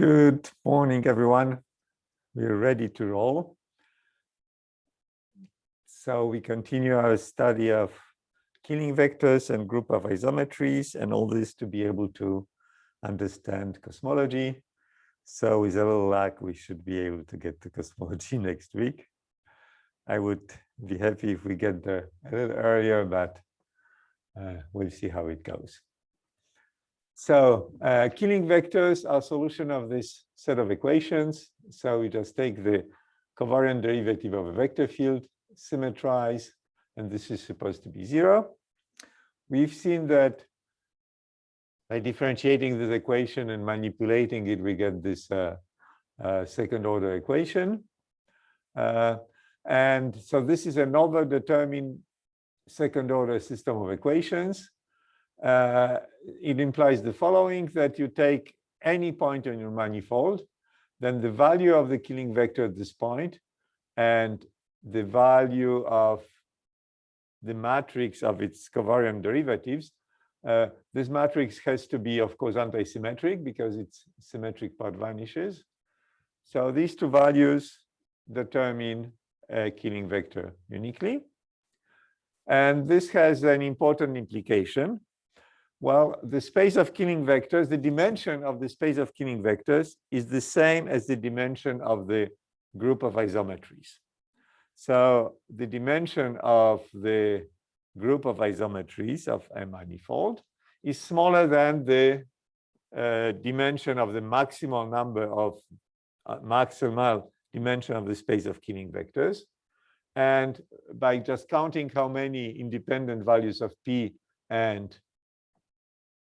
Good morning, everyone. We're ready to roll. So we continue our study of killing vectors and group of isometries and all this to be able to understand cosmology. So with a little luck, we should be able to get to cosmology next week. I would be happy if we get there a little earlier, but uh, we'll see how it goes. So uh, killing vectors are solution of this set of equations. So we just take the covariant derivative of a vector field, symmetrize, and this is supposed to be zero. We've seen that by differentiating this equation and manipulating it, we get this uh, uh, second order equation. Uh, and so this is another determined second order system of equations uh, it implies the following, that you take any point on your manifold, then the value of the killing vector at this point and the value of the matrix of its covariant derivatives. Uh, this matrix has to be, of course, anti-symmetric because its symmetric part vanishes. So these two values determine a killing vector uniquely. And this has an important implication well, the space of killing vectors, the dimension of the space of killing vectors is the same as the dimension of the group of isometries. So the dimension of the group of isometries of a manifold is smaller than the uh, dimension of the maximal number of uh, maximal dimension of the space of killing vectors. And by just counting how many independent values of P and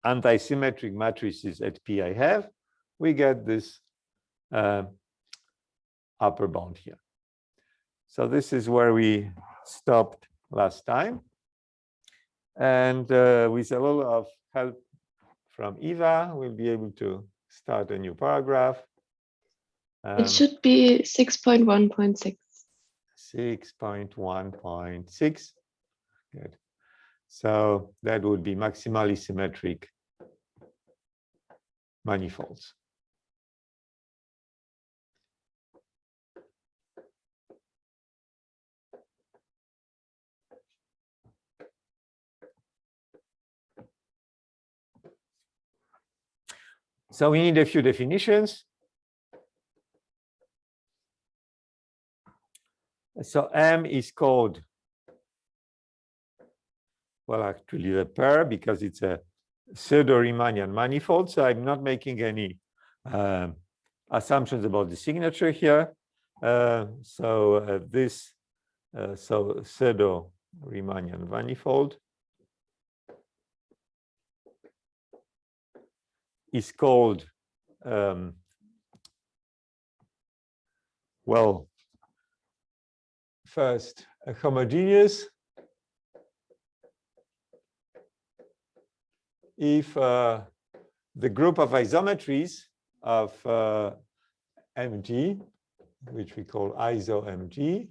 anti-symmetric matrices at P I have, we get this uh, upper bound here. So this is where we stopped last time. And uh, with a little of help from Eva, we'll be able to start a new paragraph. Um, it should be 6.1.6. 6.1.6. Good. So that would be maximally symmetric manifolds. So we need a few definitions. So M is called well, actually the pair because it's a pseudo-Riemannian manifold. So I'm not making any uh, assumptions about the signature here. Uh, so uh, this uh, so pseudo-Riemannian manifold is called um, well first a homogeneous if uh, the group of isometries of uh, mg, which we call iso-mg,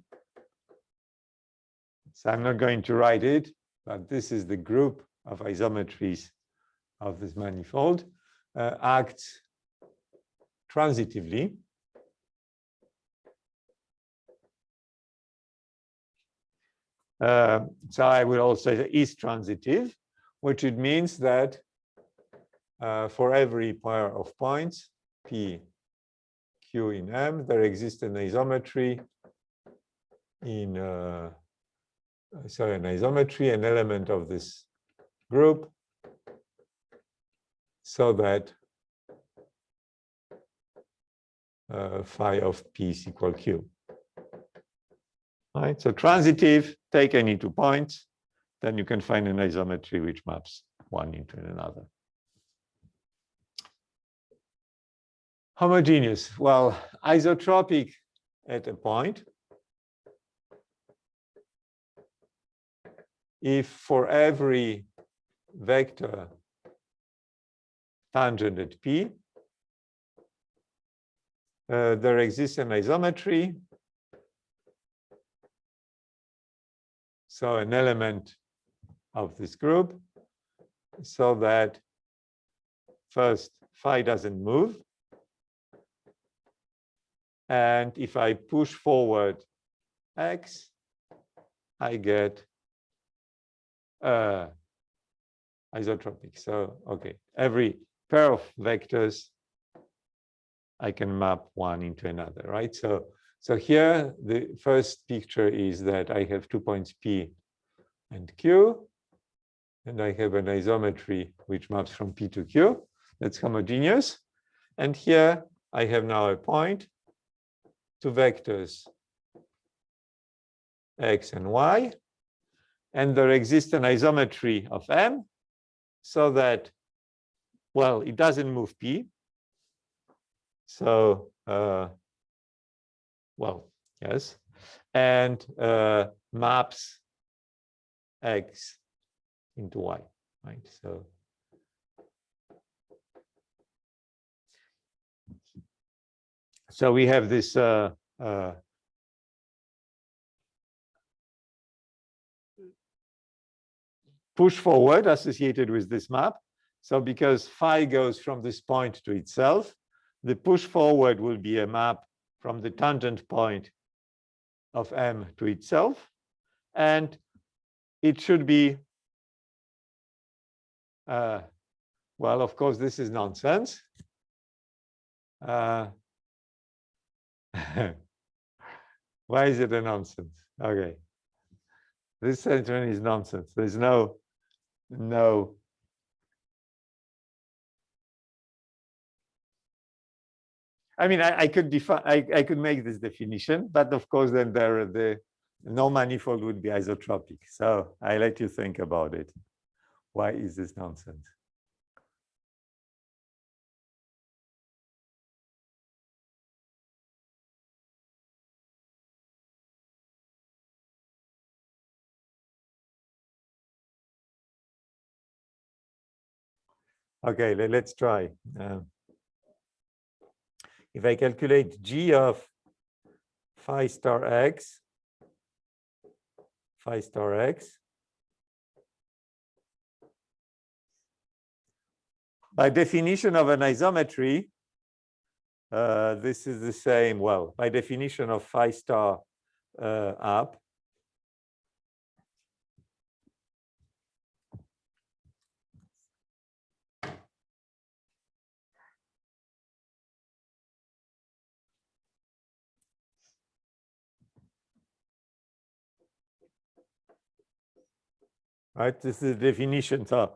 so I'm not going to write it, but this is the group of isometries of this manifold, uh, acts transitively. Uh, so I will also say is transitive which it means that uh, for every pair of points, P, Q in M, there exists an isometry in, uh, sorry, an isometry, an element of this group, so that uh, phi of P is equal Q. Right, so transitive, take any two points, then you can find an isometry which maps one into another. Homogeneous, well, isotropic at a point. If for every vector tangent at P, uh, there exists an isometry. So an element of this group so that first phi doesn't move And if I push forward x, I get uh, isotropic. So, okay, every pair of vectors, I can map one into another, right? So, so here the first picture is that I have two points P and Q, and I have an isometry which maps from P to Q. That's homogeneous. And here I have now a point, two vectors x and y, and there exists an isometry of M so that, well, it doesn't move P. So, uh, well, yes, and uh, maps X into Y, right? So, so we have this uh, uh, push forward associated with this map. So because phi goes from this point to itself, the push forward will be a map from the tangent point of M to itself. And it should be, uh, well, of course, this is nonsense. Uh, why is it a nonsense? Okay. This sentence is nonsense. There's no no. I mean, I, I could define, I, I could make this definition, but of course, then there are the no manifold would be isotropic. So I let you think about it. Why is this nonsense? Okay, let, us try. Uh, if I calculate g of phi star x, phi star x, by definition of an isometry, uh, this is the same, well, by definition of phi star uh, up, right? This is the definition. So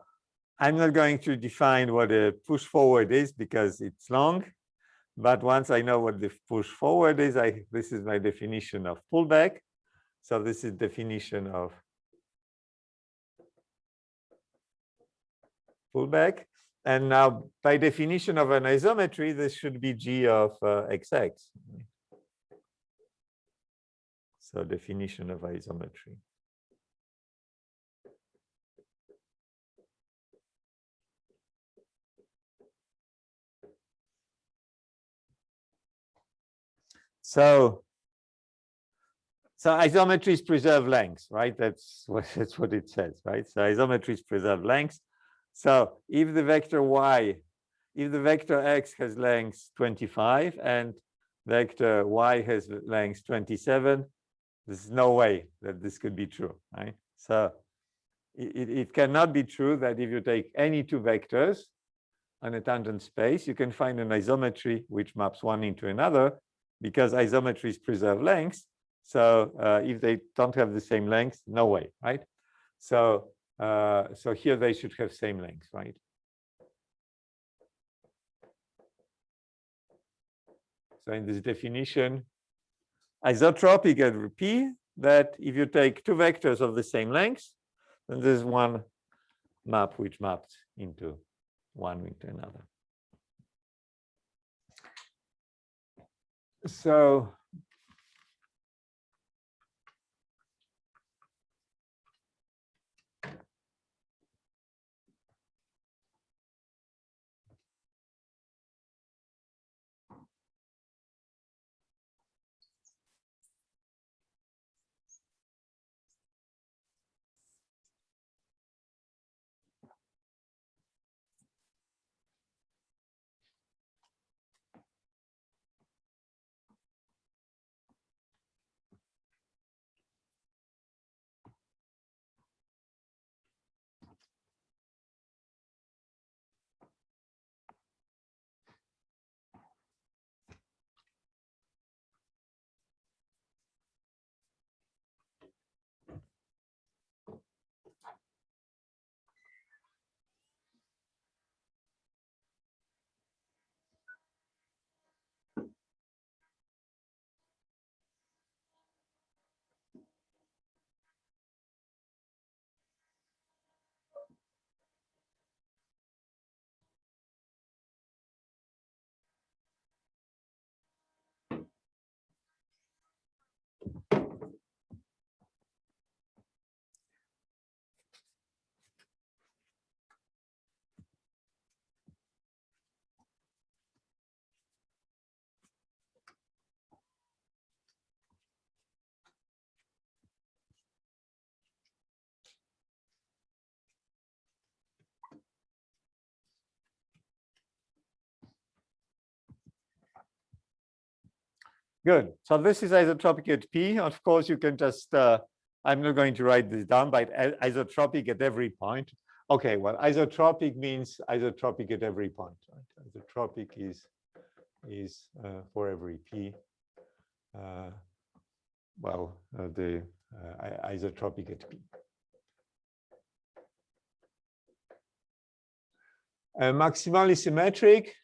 I'm not going to define what a push forward is because it's long. But once I know what the push forward is, I this is my definition of pullback. So this is definition of pullback. And now by definition of an isometry, this should be G of uh, XX. So definition of isometry. So, so isometries preserve lengths, right? That's what that's what it says, right? So isometries preserve lengths. So if the vector y, if the vector x has length 25 and vector y has length 27, there's no way that this could be true, right? So it, it cannot be true that if you take any two vectors on a tangent space, you can find an isometry which maps one into another because isometries preserve lengths. So uh, if they don't have the same length, no way, right? So uh, so here they should have same length, right? So in this definition, isotropic at P that if you take two vectors of the same length, then there's one map which maps into one into another. So Good. So this is isotropic at P. Of course, you can just, uh, I'm not going to write this down, but isotropic at every point. Okay, well, isotropic means isotropic at every point. Right? Isotropic is, is uh, for every P. Uh, well, uh, the uh, isotropic at P. Uh, maximally symmetric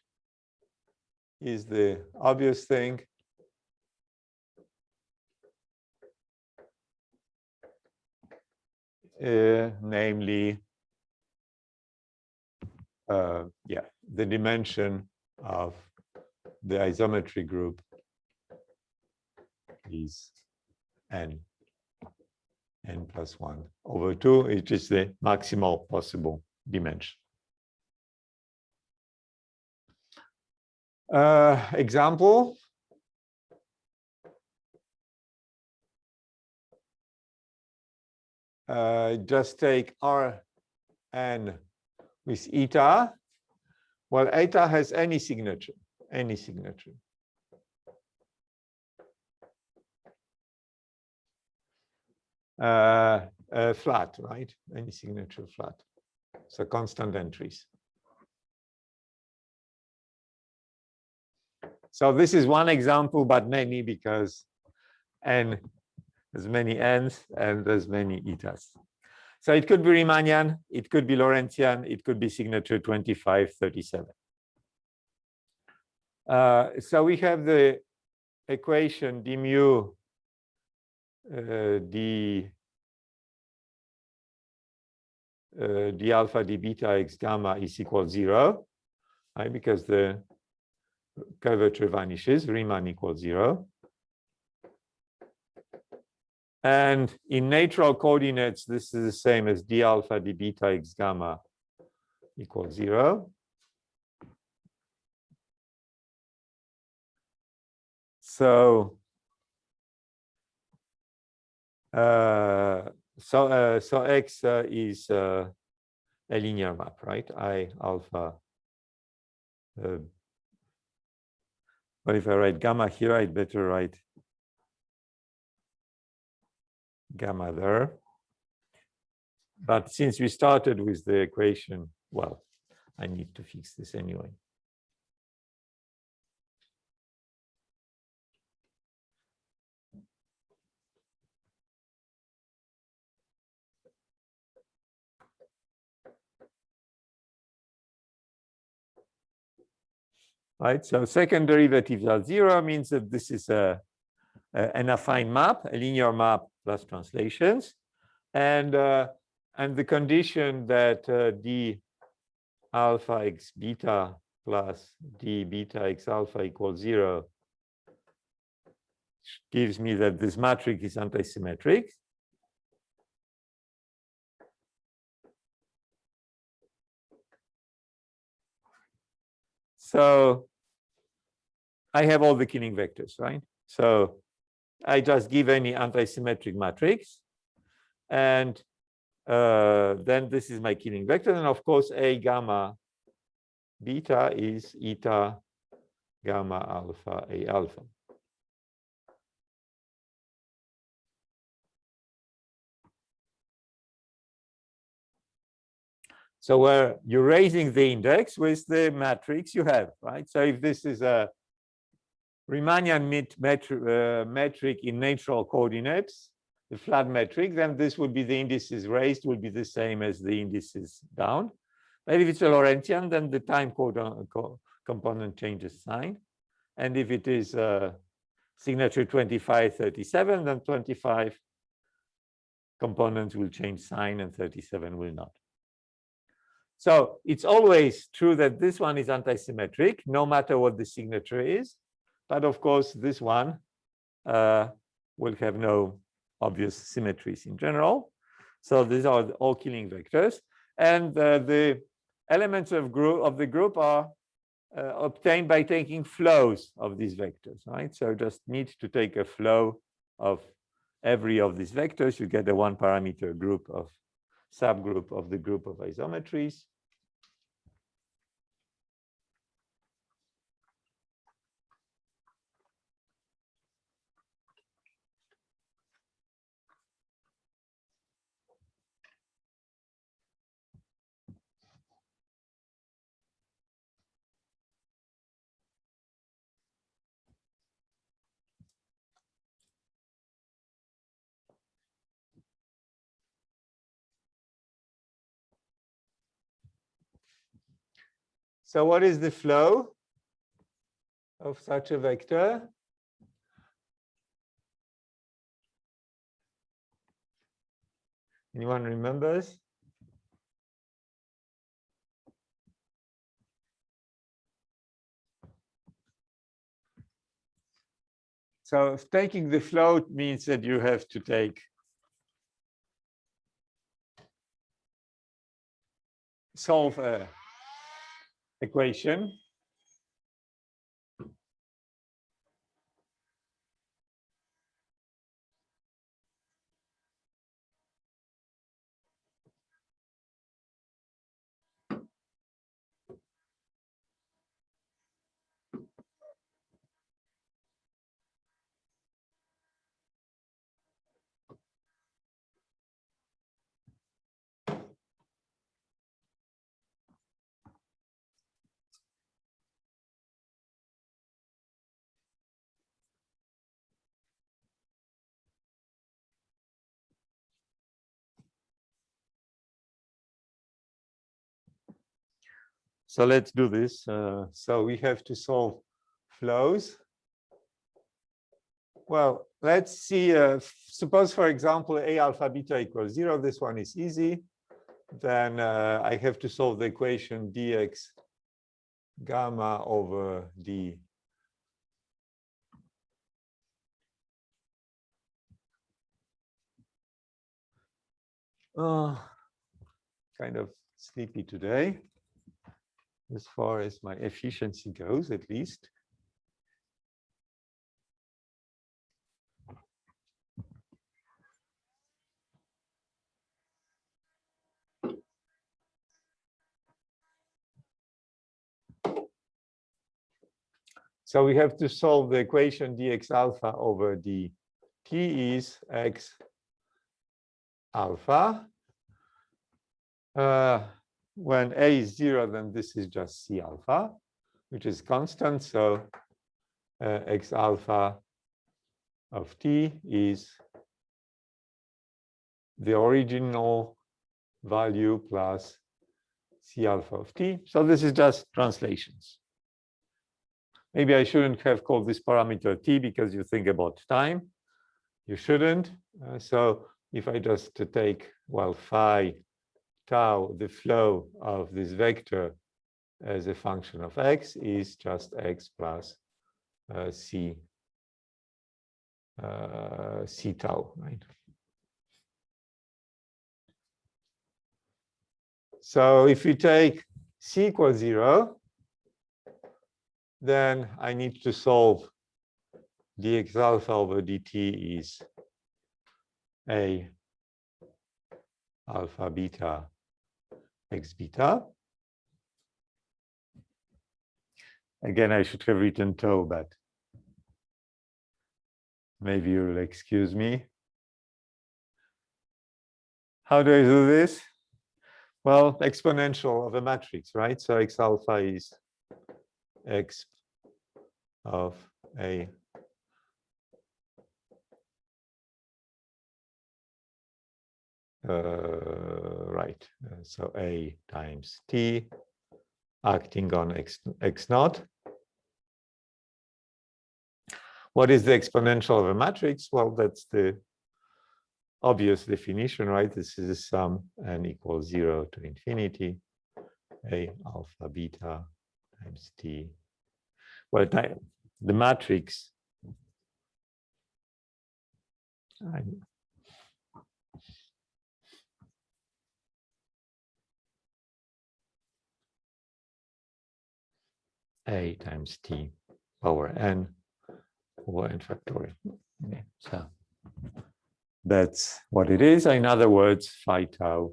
is the obvious thing. Namely, uh, yeah, the dimension of the isometry group is n, n plus 1 over 2, which is the maximal possible dimension. Uh, example. Uh, just take R n with eta. Well, eta has any signature, any signature. Uh, uh, flat, right? Any signature flat. So constant entries. So this is one example, but many because n there's many n's and as many etas. So it could be Riemannian, it could be Lorentzian, it could be signature 2537. Uh, so we have the equation d mu uh, d uh, d alpha d beta x gamma is equal zero, right? Because the curvature vanishes, Riemann equals zero. And in natural coordinates, this is the same as d alpha d beta x gamma equals zero. So, uh, so, uh, so x uh, is uh, a linear map, right? I alpha. Uh, but if I write gamma here, I'd better write gamma there. But since we started with the equation, well, I need to fix this anyway. Right, so second derivatives are zero means that this is a, an affine map, a linear map plus translations, and uh, and the condition that uh, d alpha x beta plus d beta x alpha equals zero gives me that this matrix is antisymmetric. So I have all the killing vectors, right? So I just give any antisymmetric matrix. And uh, then this is my killing vector. And of course, A gamma beta is eta gamma alpha A alpha. So where you're raising the index with the matrix you have, right? So if this is a Riemannian metri uh, metric in natural coordinates, the flat metric, then this would be the indices raised will be the same as the indices down. But if it's a Lorentzian, then the time co component changes sign. And if it is a signature 2537, then 25 components will change sign and 37 will not. So it's always true that this one is antisymmetric, no matter what the signature is. But of course, this one uh, will have no obvious symmetries in general. So these are all killing vectors. And uh, the elements of group of the group are uh, obtained by taking flows of these vectors, right? So just need to take a flow of every of these vectors. You get a one parameter group of subgroup of the group of isometries. So what is the flow of such a vector? Anyone remembers? So taking the float means that you have to take solve a equation. So let's do this. Uh, so we have to solve flows. Well, let's see. Uh, suppose, for example, a alpha beta equals zero. This one is easy. Then uh, I have to solve the equation dx gamma over d Uh, kind of sleepy today as far as my efficiency goes, at least. So we have to solve the equation dx alpha over d. t is x alpha. Uh, when a is zero, then this is just c alpha, which is constant. So uh, x alpha of t is the original value plus c alpha of t. So this is just translations. Maybe I shouldn't have called this parameter t because you think about time. You shouldn't. Uh, so if I just take, well, phi tau, the flow of this vector as a function of x is just x plus uh, c uh, c tau, right? So if we take c equals zero, then I need to solve dx alpha over dt is a alpha beta x beta. Again, I should have written tau, but maybe you'll excuse me. How do I do this? Well, exponential of a matrix, right? So x alpha is x of a uh, right. Uh, so A times T acting on X, X naught. What is the exponential of a matrix? Well, that's the obvious definition, right? This is a sum n equals zero to infinity, A alpha beta times T. Well, the matrix a times t power n over n factorial. Okay, so that's what it is. In other words, phi tau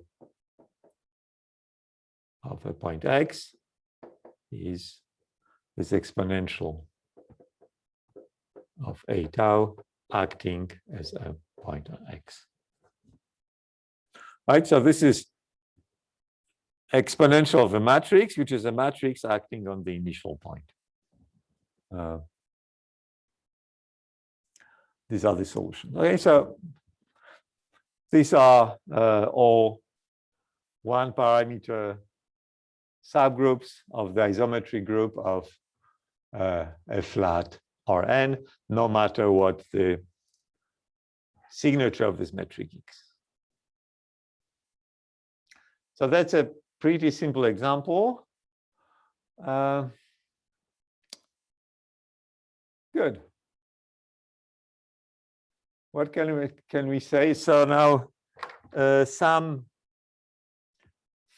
of a point x is this exponential of a tau acting as a point x. Right, so this is exponential of a matrix, which is a matrix acting on the initial point. Uh, these are the solutions. Okay, so these are uh, all one parameter subgroups of the isometry group of uh, a flat Rn, no matter what the signature of this metric is. So that's a pretty simple example. Uh, good. What can we can we say? So now uh, some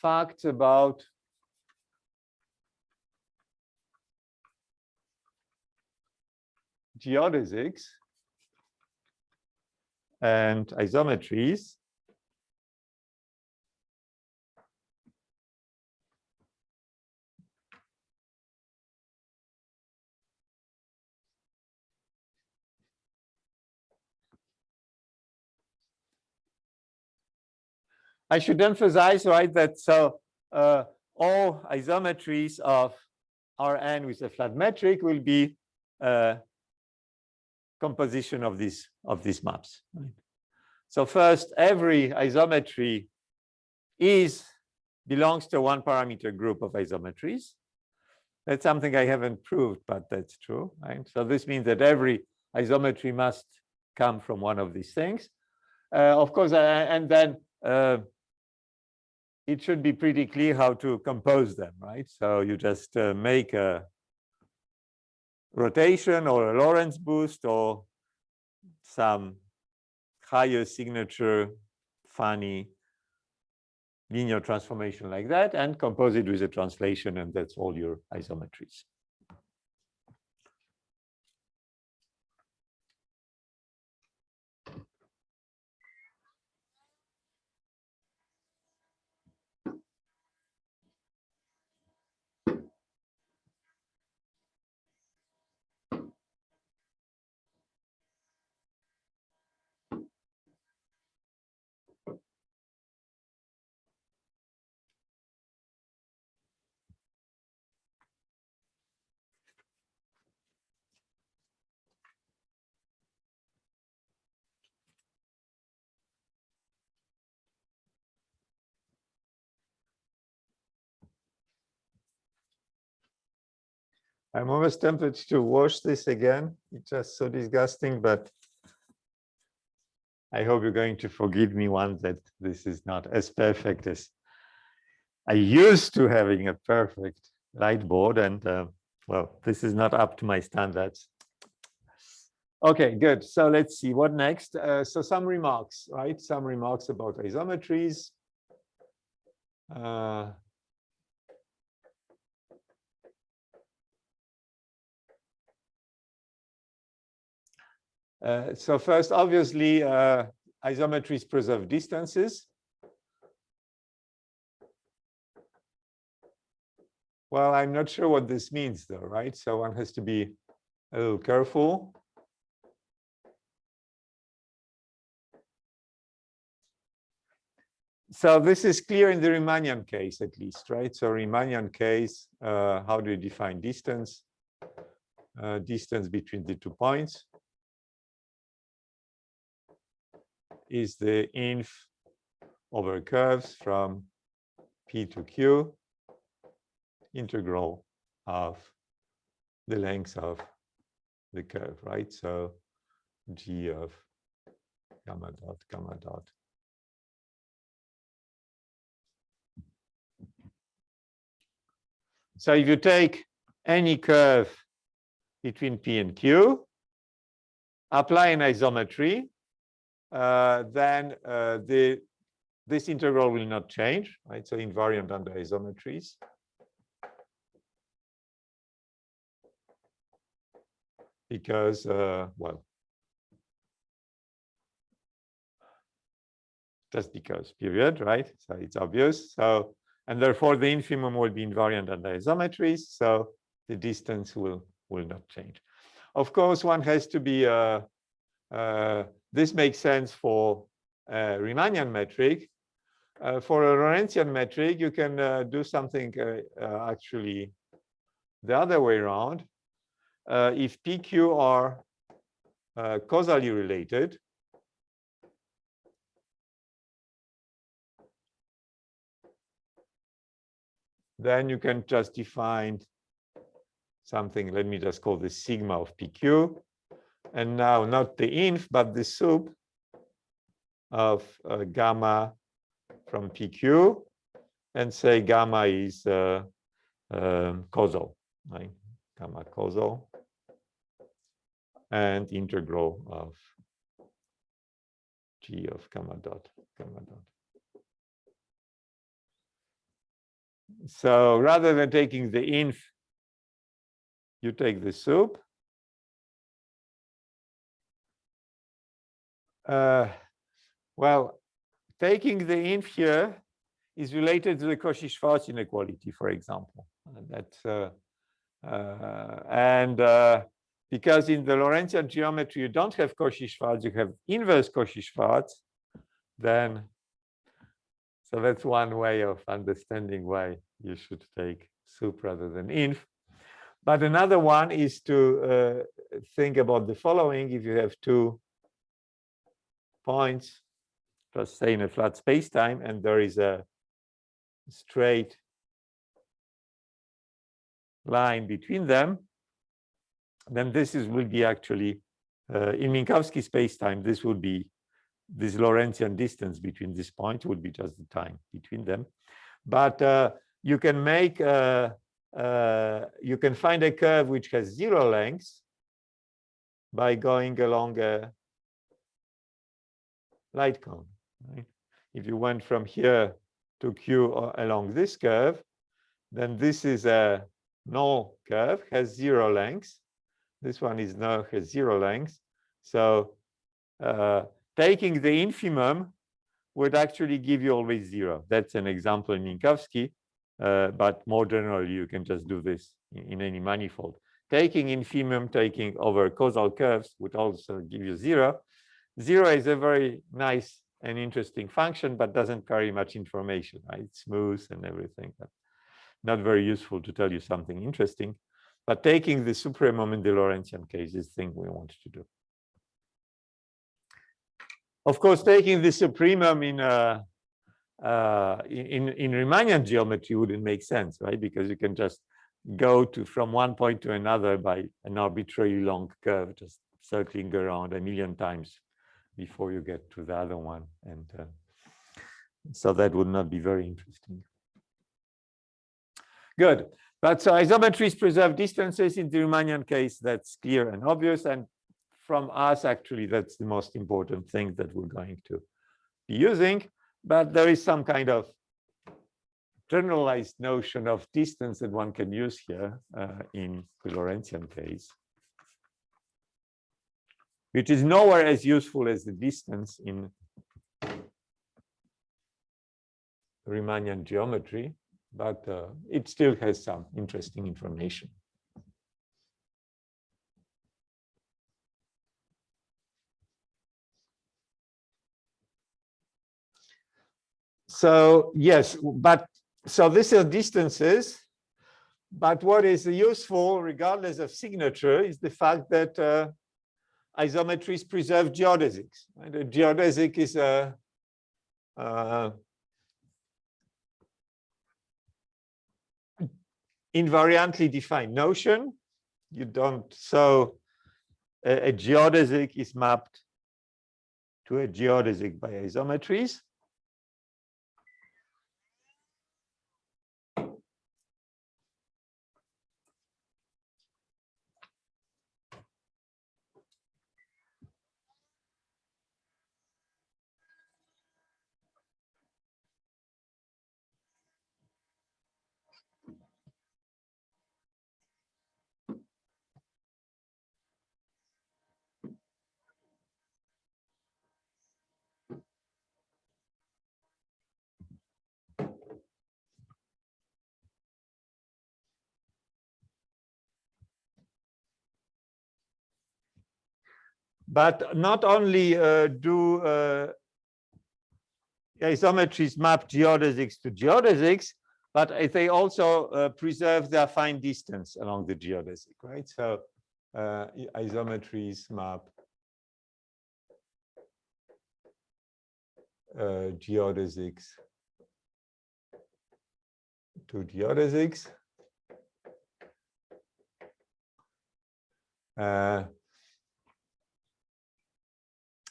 facts about geodesics and isometries. I should emphasize, right, that so uh, all isometries of Rn with a flat metric will be uh, composition of these of these maps. Right? So first, every isometry is belongs to one parameter group of isometries. That's something I haven't proved, but that's true. Right? So this means that every isometry must come from one of these things. Uh, of course, uh, and then uh, it should be pretty clear how to compose them, right? So you just uh, make a rotation or a Lorentz boost or some higher signature funny linear transformation like that and compose it with a translation and that's all your isometries. I'm almost tempted to wash this again. It's just so disgusting, but I hope you're going to forgive me one that this is not as perfect as I used to having a perfect light board. And uh, well, this is not up to my standards. Okay, good. So let's see what next. Uh, so some remarks, right? Some remarks about isometries. Uh, Uh, so first, obviously, uh, isometries preserve distances. Well, I'm not sure what this means though, right? So one has to be a little careful. So this is clear in the Riemannian case, at least, right? So Riemannian case, uh, how do you define distance? Uh, distance between the two points. Is the inf over curves from P to Q integral of the length of the curve, right? So G of gamma dot gamma dot. So if you take any curve between P and Q, apply an isometry, then uh, the this integral will not change, right? So invariant under isometries. Because, uh, well, just because, period, right? So it's obvious. So, and therefore the infimum will be invariant under isometries. So the distance will, will not change. Of course, one has to be uh, uh, this makes sense for a Riemannian metric. Uh, for a Lorentzian metric, you can uh, do something uh, uh actually the other way around. Uh, if PQ are uh, causally related, then you can just define something, let me just call this sigma of PQ. And now not the inf, but the sup of uh, gamma from PQ and say gamma is uh, um, causal, right? Gamma causal and integral of g of gamma dot gamma dot. So rather than taking the inf, you take the sup. Uh, well, taking the inf here is related to the Cauchy-Schwarz inequality, for example. That's uh, uh, and uh, because in the Lorentzian geometry you don't have Cauchy-Schwarz, you have inverse Cauchy-Schwarz, then so that's one way of understanding why you should take sup rather than inf. But another one is to uh, think about the following. If you have two points, just say in a flat space-time, and there is a straight line between them, then this is will be actually uh, in Minkowski space-time, this would be this Lorentzian distance between this point would be just the time between them. But uh, you can make a, uh, you can find a curve which has zero length by going along a light cone. Right? If you went from here to Q along this curve, then this is a null curve, has zero length. This one is now has zero length. So uh, taking the infimum would actually give you always zero. That's an example in Minkowski. Uh, but more generally, you can just do this in, in, any manifold. Taking infimum, taking over causal curves would also give you zero. Zero is a very nice and interesting function, but doesn't carry much information. Right? It's smooth and everything, but not very useful to tell you something interesting. But taking the supremum in the Lorentzian case is the thing we want to do. Of course, taking the supremum in a uh, in, in Riemannian geometry wouldn't make sense, right? Because you can just go to from one point to another by an arbitrarily long curve, just circling around a million times before you get to the other one. And uh, so that would not be very interesting. Good. But so isometries preserve distances in the Riemannian case, that's clear and obvious. And from us, actually, that's the most important thing that we're going to be using but there is some kind of generalized notion of distance that one can use here uh, in the Lorentzian case, which is nowhere as useful as the distance in Riemannian geometry, but uh, it still has some interesting information. So yes, but so this is distances. But what is useful, regardless of signature, is the fact that uh, isometries preserve geodesics. Right? A geodesic is a uh, invariantly defined notion. You don't, so a, a geodesic is mapped to a geodesic by isometries. But not only uh, do uh, isometries map geodesics to geodesics, but they also uh, preserve their fine distance along the geodesic, right? So uh, isometries map uh, geodesics to geodesics.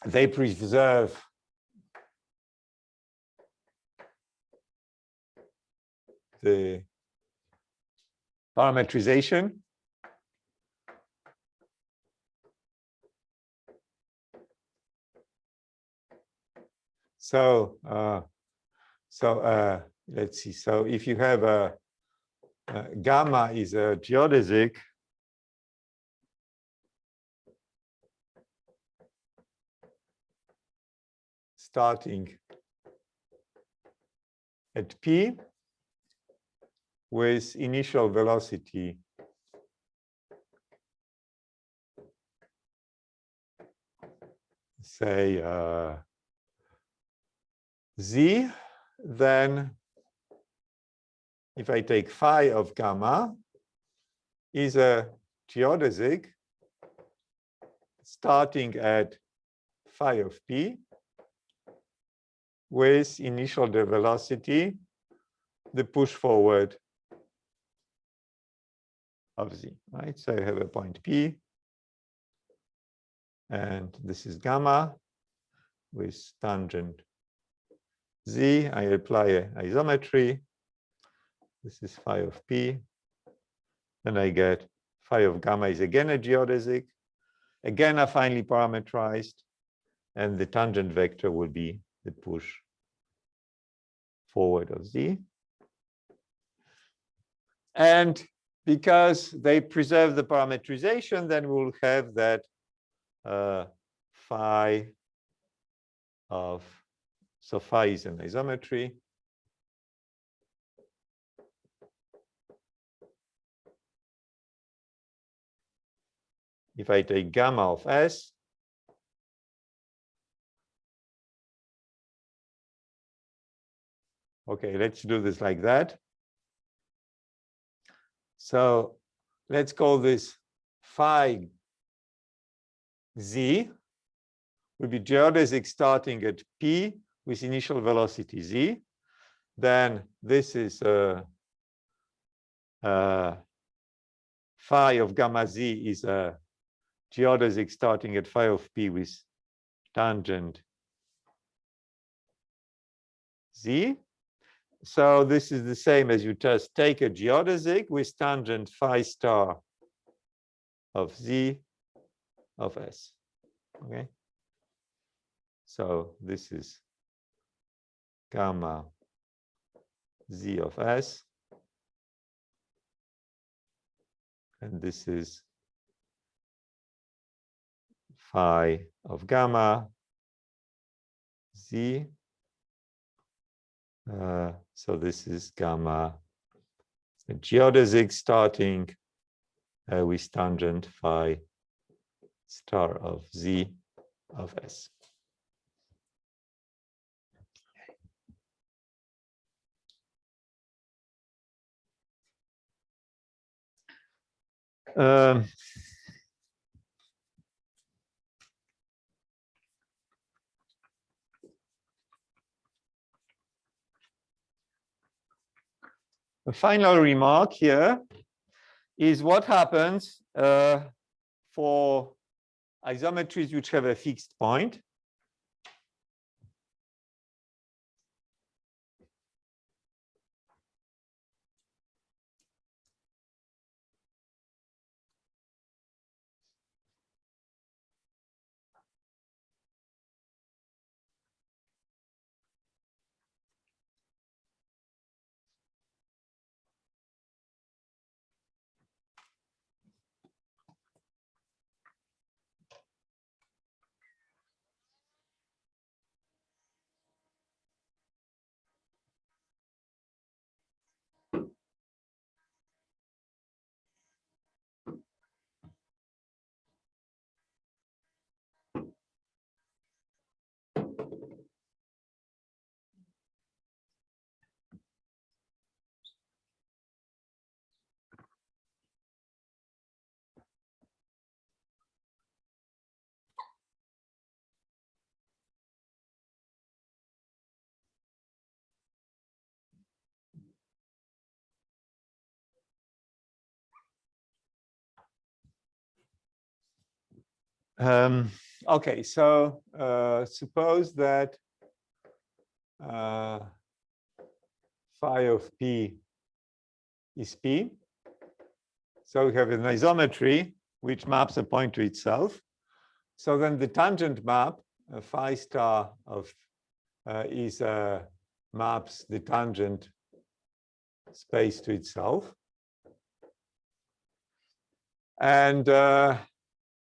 They preserve the parametrization. So, uh, so uh, let's see. So if you have a, a gamma is a geodesic, starting at p with initial velocity say uh, z, then if I take phi of gamma is a geodesic starting at phi of p with initial the velocity, the push forward of z, right? So I have a point P, and this is gamma with tangent z. I apply a isometry. This is phi of p. Then I get phi of gamma is again a geodesic, again affinely parametrized, and the tangent vector will be the push forward of z. And because they preserve the parametrization, then we'll have that uh, phi of, so phi is an isometry. If I take gamma of s, Okay, let's do this like that. So let's call this phi z will be geodesic starting at p with initial velocity z. Then this is a, a phi of gamma z is a geodesic starting at phi of p with tangent z. So this is the same as you just take a geodesic with tangent phi star of z of s. Okay. So this is gamma z of s. And this is phi of gamma z uh, so this is gamma geodesic starting uh, with tangent phi star of z of s. Um, A final remark here is what happens uh, for isometries which have a fixed point. Um, okay, so uh, suppose that uh, phi of p is p. So we have an isometry which maps a point to itself. So then the tangent map, uh, phi star of uh, is uh, maps the tangent space to itself. And uh,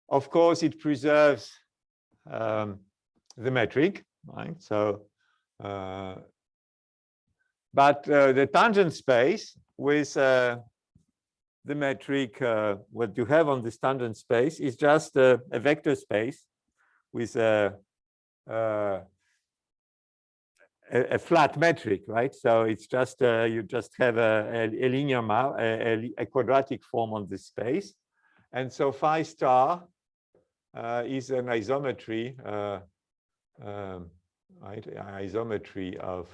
of course, it preserves um, the metric, right? So, uh, but uh, the tangent space with uh, the metric, uh, what you have on this tangent space is just a, vector space with a, uh, a, a, flat metric, right? So it's just, uh, you just have a, a linear map, a, a quadratic form on this space. And so phi star is an isometry, uh, um. Isometry of,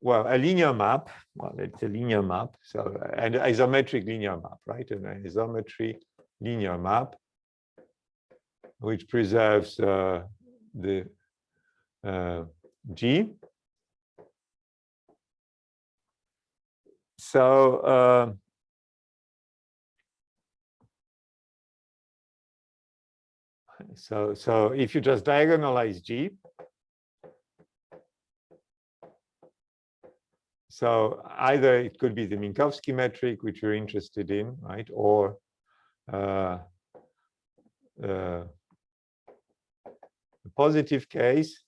well, a linear map. Well, it's a linear map. So, an isometric linear map, right? An isometry linear map, which preserves uh, the uh, G. So, So, so if you just diagonalize G, so either it could be the Minkowski metric, which you're interested in, right? Or uh, uh, positive case.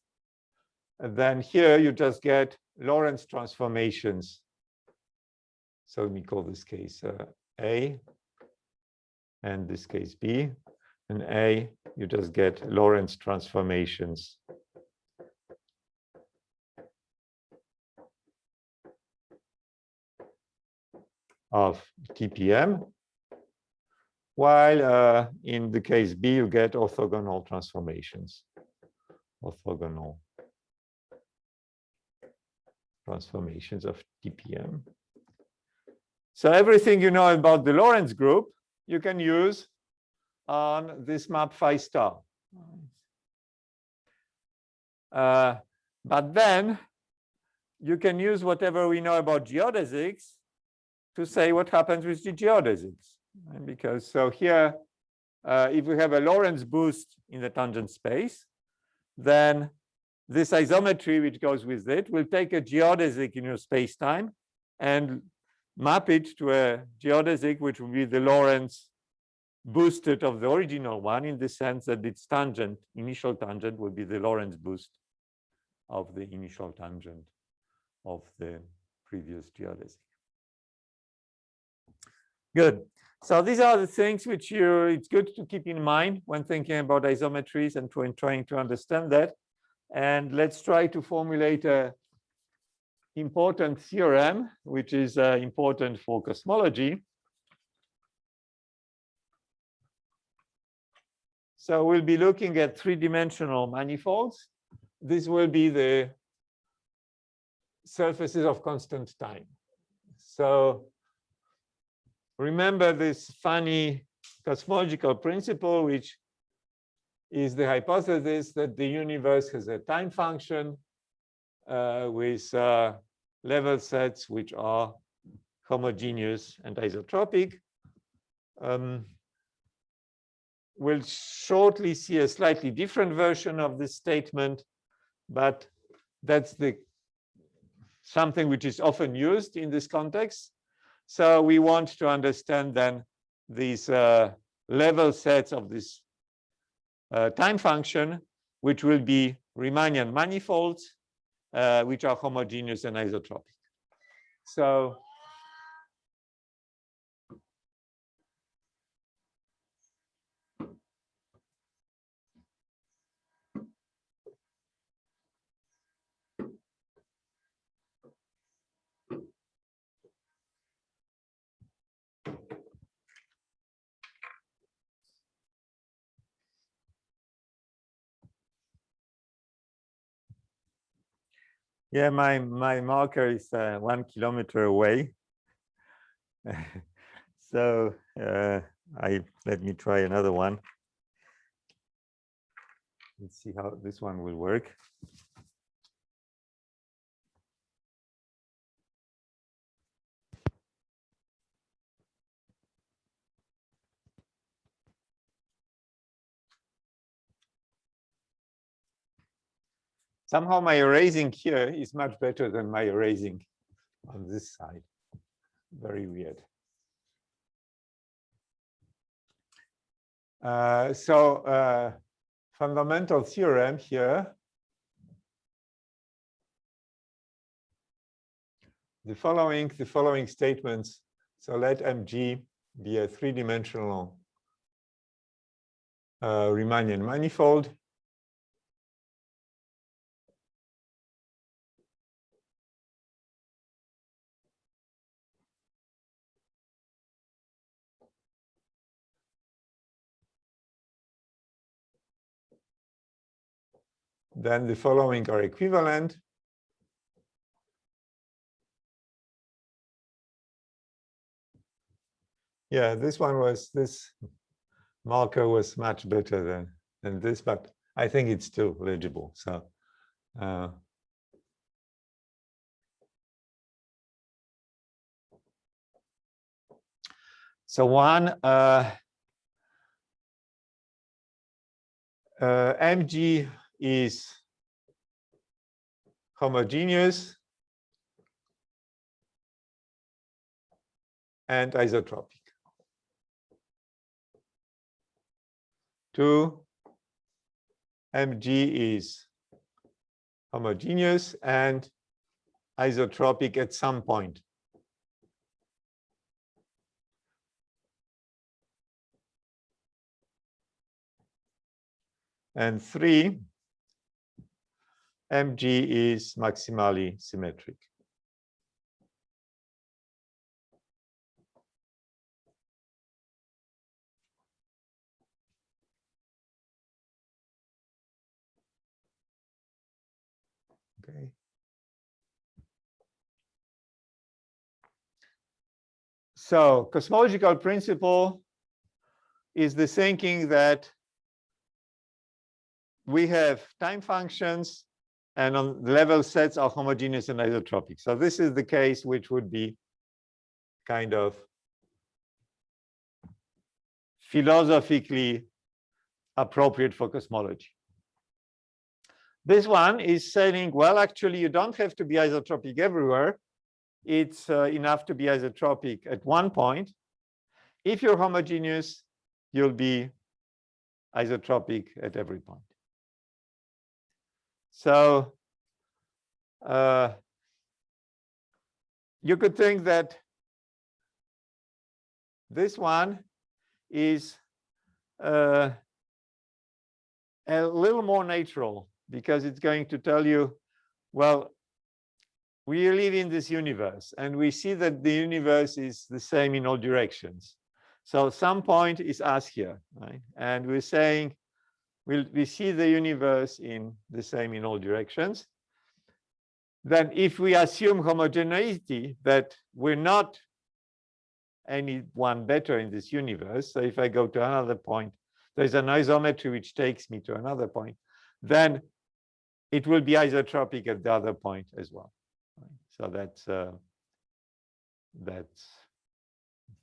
And then here you just get Lorentz transformations. So let me call this case uh, A and this case B and A, you just get Lorentz transformations. of TPM, while uh, in the case B, you get orthogonal transformations, orthogonal transformations of TPM. So everything you know about the Lorentz group, you can use on this map phi star. Uh, but then you can use whatever we know about geodesics to say what happens with the geodesics. And because so here, uh, if we have a Lorentz boost in the tangent space, then this isometry which goes with it will take a geodesic in your space-time and map it to a geodesic which will be the Lorentz boosted of the original one in the sense that its tangent, initial tangent, will be the Lorentz boost of the initial tangent of the previous geodesic. Good. So these are the things which you it's good to keep in mind when thinking about isometries and when trying to understand that. And let's try to formulate a important theorem, which is uh, important for cosmology. So we'll be looking at three-dimensional manifolds. This will be the surfaces of constant time. So remember this funny cosmological principle, which is the hypothesis that the universe has a time function uh, with uh, level sets which are homogeneous and isotropic. Um, we'll shortly see a slightly different version of this statement, but that's the something which is often used in this context. So we want to understand then these uh, level sets of this uh, time function, which will be Riemannian manifolds, uh, which are homogeneous and isotropic. So Yeah, my my marker is uh, one kilometer away. so uh, I let me try another one. Let's see how this one will work. Somehow my erasing here is much better than my erasing on this side. Very weird. Uh, so uh, fundamental theorem here. The following, the following statements. So let MG be a three-dimensional uh, Riemannian manifold. Then the following are equivalent. Yeah, this one was, this marker was much better than, than this, but I think it's still legible. So uh, So one uh, uh, MG is homogeneous and isotropic. Two, Mg is homogeneous and isotropic at some point. And three, Mg is maximally symmetric. Okay. So cosmological principle is the thinking that we have time functions and on the level sets are homogeneous and isotropic. So this is the case which would be kind of philosophically appropriate for cosmology. This one is saying, well, actually, you don't have to be isotropic everywhere. It's uh, enough to be isotropic at one point. If you're homogeneous, you'll be isotropic at every point. So uh, you could think that this one is uh, a little more natural because it's going to tell you, well, we live in this universe and we see that the universe is the same in all directions. So some point is us here, right? And we're saying we'll, we see the universe in the same in all directions. Then if we assume homogeneity, that we're not any one better in this universe. So if I go to another point, there's an isometry which takes me to another point, then it will be isotropic at the other point as well. So that's uh, that's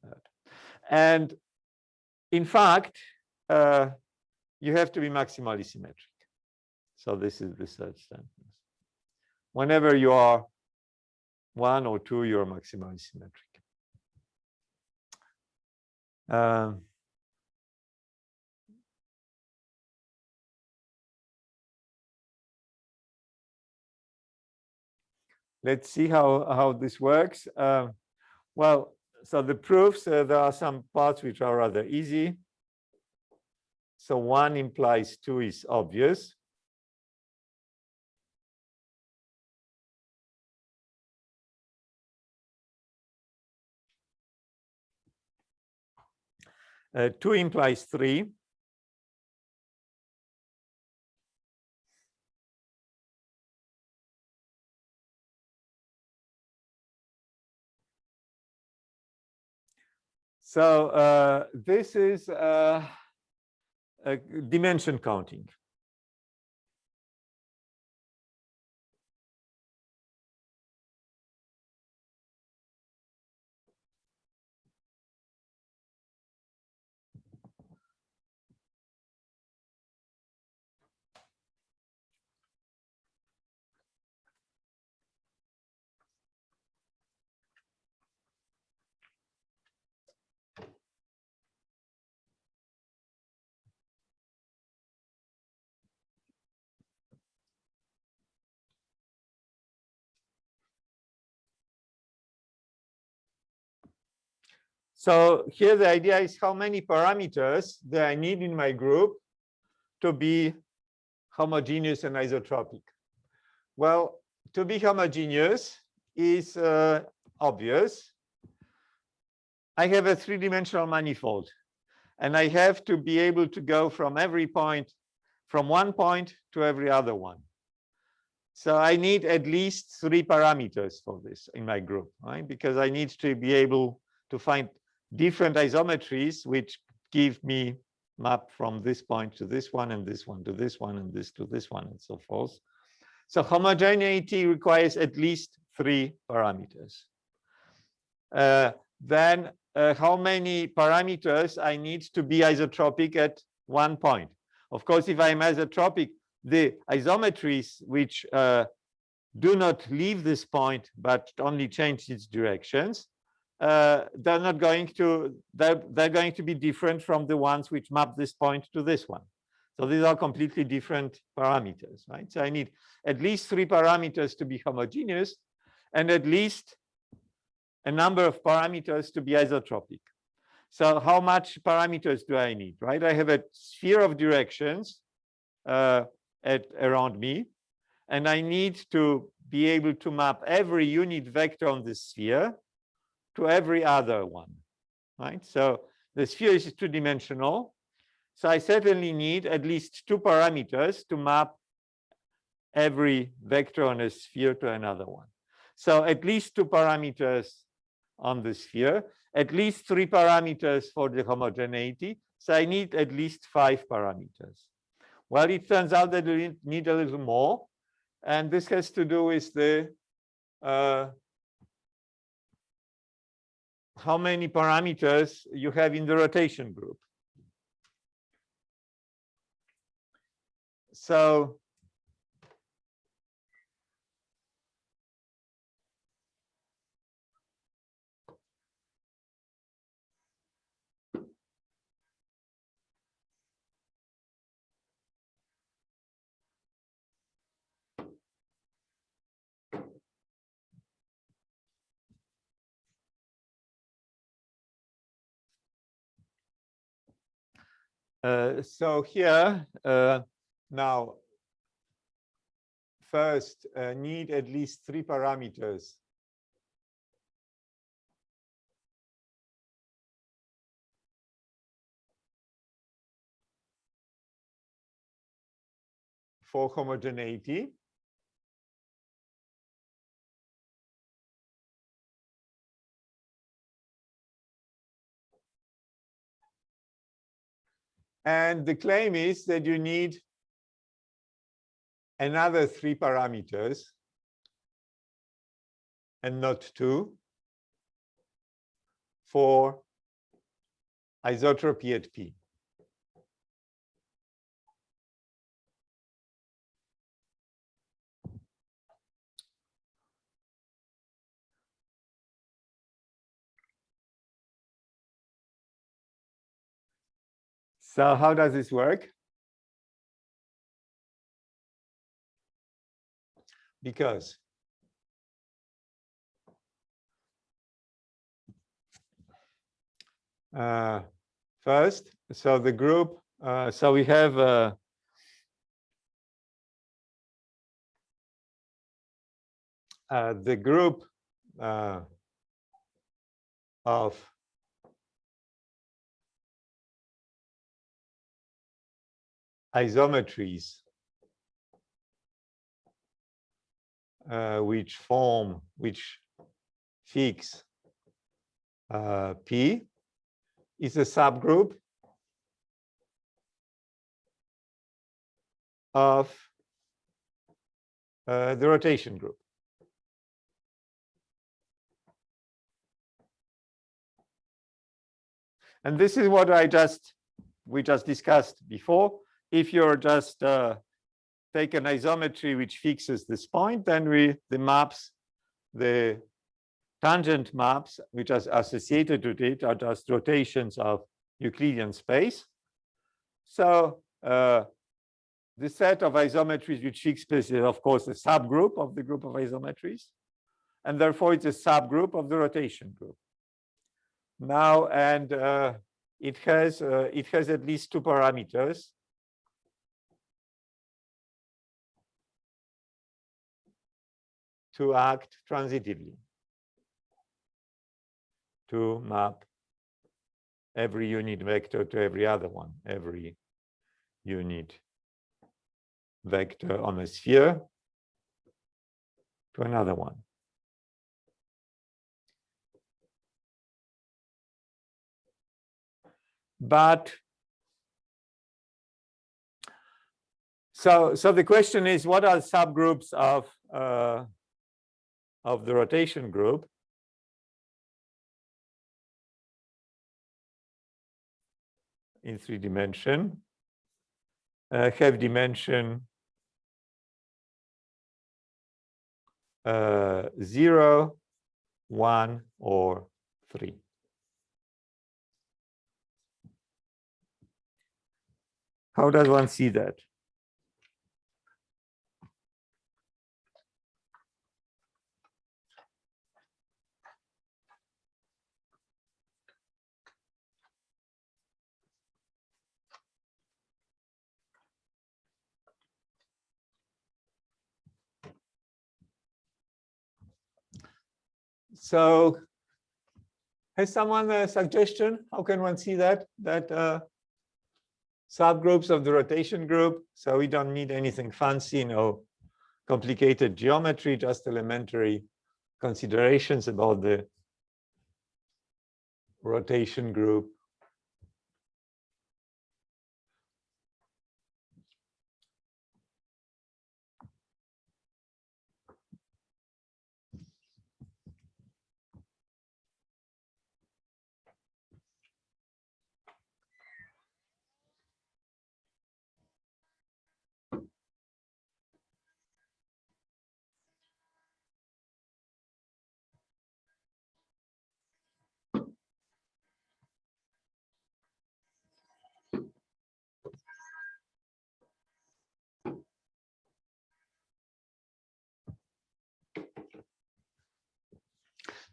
that. And in fact, uh, you have to be maximally symmetric. So this is the third sentence. Whenever you are one or two, you're maximally symmetric. Um, let's see how, how this works. Uh, well, so the proofs, uh, there are some parts which are rather easy. So one implies two is obvious. Uh, two implies three. So uh, this is uh, Uh, dimension counting. So here the idea is how many parameters that I need in my group to be homogeneous and isotropic. Well, to be homogeneous is uh, obvious. I have a three-dimensional manifold, and I have to be able to go from every point, from one point to every other one. So I need at least three parameters for this in my group, right? Because I need to be able to find different isometries which give me map from this point to this one and this one to this one and this to this one and so forth. So homogeneity requires at least three parameters. Uh, then uh, how many parameters I need to be isotropic at one point? Of course, if I'm isotropic, the isometries which uh, do not leave this point but only change its directions uh, they're not going to they're, they're going to be different from the ones which map this point to this one. So these are completely different parameters right? So i need at least three parameters to be homogeneous and at least a number of parameters to be isotropic. So how much parameters do i need right? I have a sphere of directions uh, at around me and i need to be able to map every unit vector on this sphere to every other one, right? So the sphere is two-dimensional. So I certainly need at least two parameters to map every vector on a sphere to another one. So at least two parameters on the sphere, at least three parameters for the homogeneity. So I need at least five parameters. Well, it turns out that we need a little more. And this has to do with the uh, how many parameters you have in the rotation group. So Uh, so here uh, now first uh, need at least three parameters. For homogeneity And the claim is that you need another three parameters and not two for isotropy at P. So how does this work? Because uh, first, so the group, uh, so we have uh, uh the group uh, of isometries uh, which form, which fix uh, P is a subgroup of uh, the rotation group. And this is what I just, we just discussed before. If you're just uh, take an isometry which fixes this point, then we, the maps, the tangent maps which are associated with it are just rotations of Euclidean space. So uh, the set of isometries which fix space is of course a subgroup of the group of isometries. And therefore it's a subgroup of the rotation group. Now, and uh, it has uh, it has at least two parameters. To act transitively to map every unit vector to every other one, every unit vector on a sphere to another one. But so so the question is what are subgroups of uh, of the rotation group in three dimension uh, have dimension uh, zero, one, or three. How does one see that? So has someone a suggestion? How can one see that? That uh, subgroups of the rotation group. So we don't need anything fancy, no complicated geometry, just elementary considerations about the rotation group.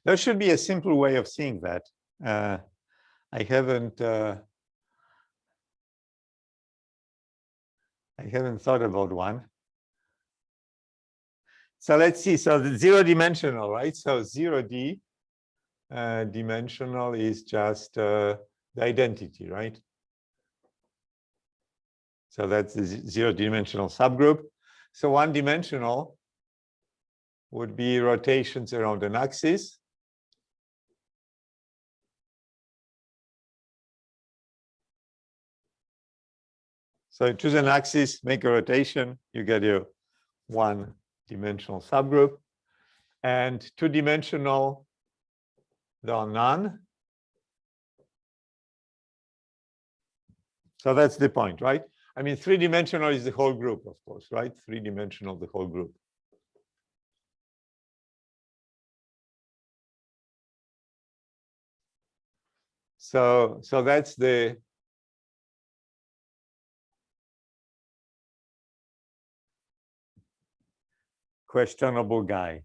There should be a simple way of seeing that. Uh, I haven't uh, I haven't thought about one. So let's see. So the zero dimensional, right? So zero D uh, dimensional is just uh, the identity, right? So that's the zero dimensional subgroup. So one dimensional would be rotations around an axis. So choose an axis, make a rotation, you get your one dimensional subgroup. And two dimensional, there are none. So that's the point, right? I mean, three dimensional is the whole group, of course, right? Three dimensional, the whole group. So, so that's the questionable guy.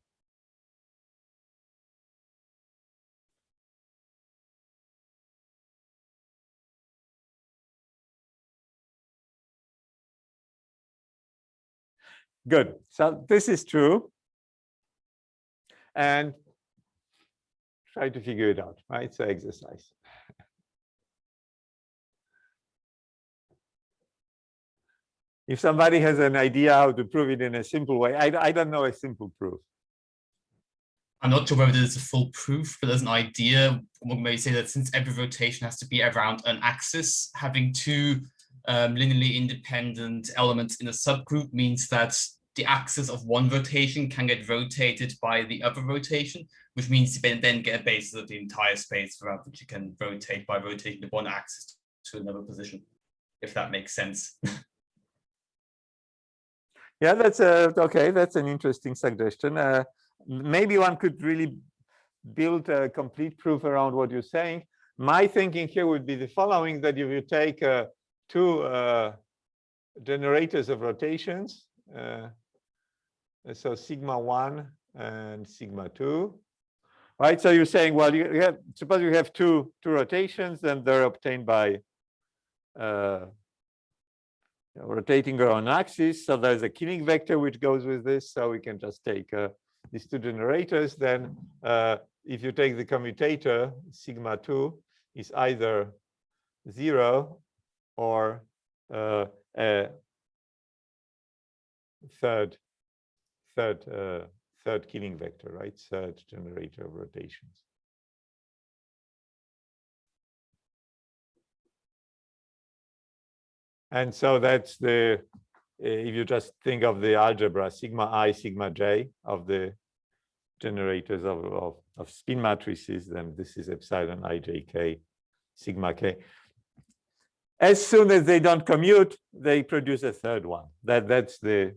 Good. So this is true. And try to figure it out, right? So exercise. If somebody has an idea how to prove it in a simple way, I, I don't know a simple proof. I'm not sure whether there's a full proof, but there's an idea. One may say that since every rotation has to be around an axis, having two um, linearly independent elements in a subgroup means that the axis of one rotation can get rotated by the other rotation, which means you then get a basis of the entire space throughout which you can rotate by rotating the one axis to another position, if that makes sense. yeah, that's a, okay, that's an interesting suggestion. Uh, maybe one could really build a complete proof around what you're saying. My thinking here would be the following, that if you take uh, two uh, generators of rotations, uh, so sigma 1 and sigma 2, right? So you're saying, well, you have, suppose you have two, two rotations, then they're obtained by rotating around axis. So there's a Killing vector which goes with this. So we can just take uh, these two generators, then uh, if you take the commutator, sigma 2 is either 0 or uh, a third third uh, third Killing vector, right? Third generator of rotations. And so that's the if you just think of the algebra sigma i sigma j of the generators of, of, of spin matrices then this is epsilon i j k sigma k. As soon as they don't commute they produce a third one. That that's the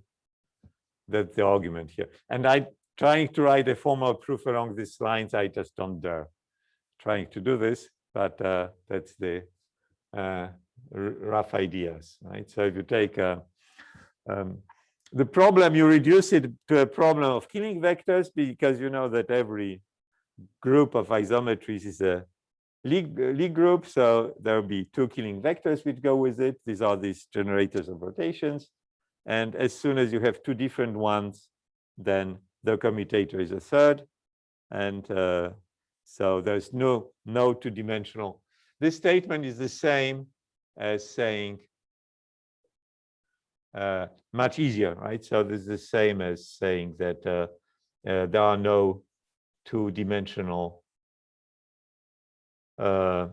that's the argument here. And I'm trying to write a formal proof along these lines i just don't dare trying to do this but uh, that's the uh, rough ideas right so if you take a um, the problem, you reduce it to a problem of Killing vectors because you know that every group of isometries is a Lie, group. So there will be two Killing vectors which go with it. These are these generators of rotations. And as soon as you have two different ones, then the commutator is a third. And uh, so there's no, no two-dimensional. This statement is the same as saying uh, much easier, right? So this is the same as saying that uh, uh, there are no two-dimensional uh,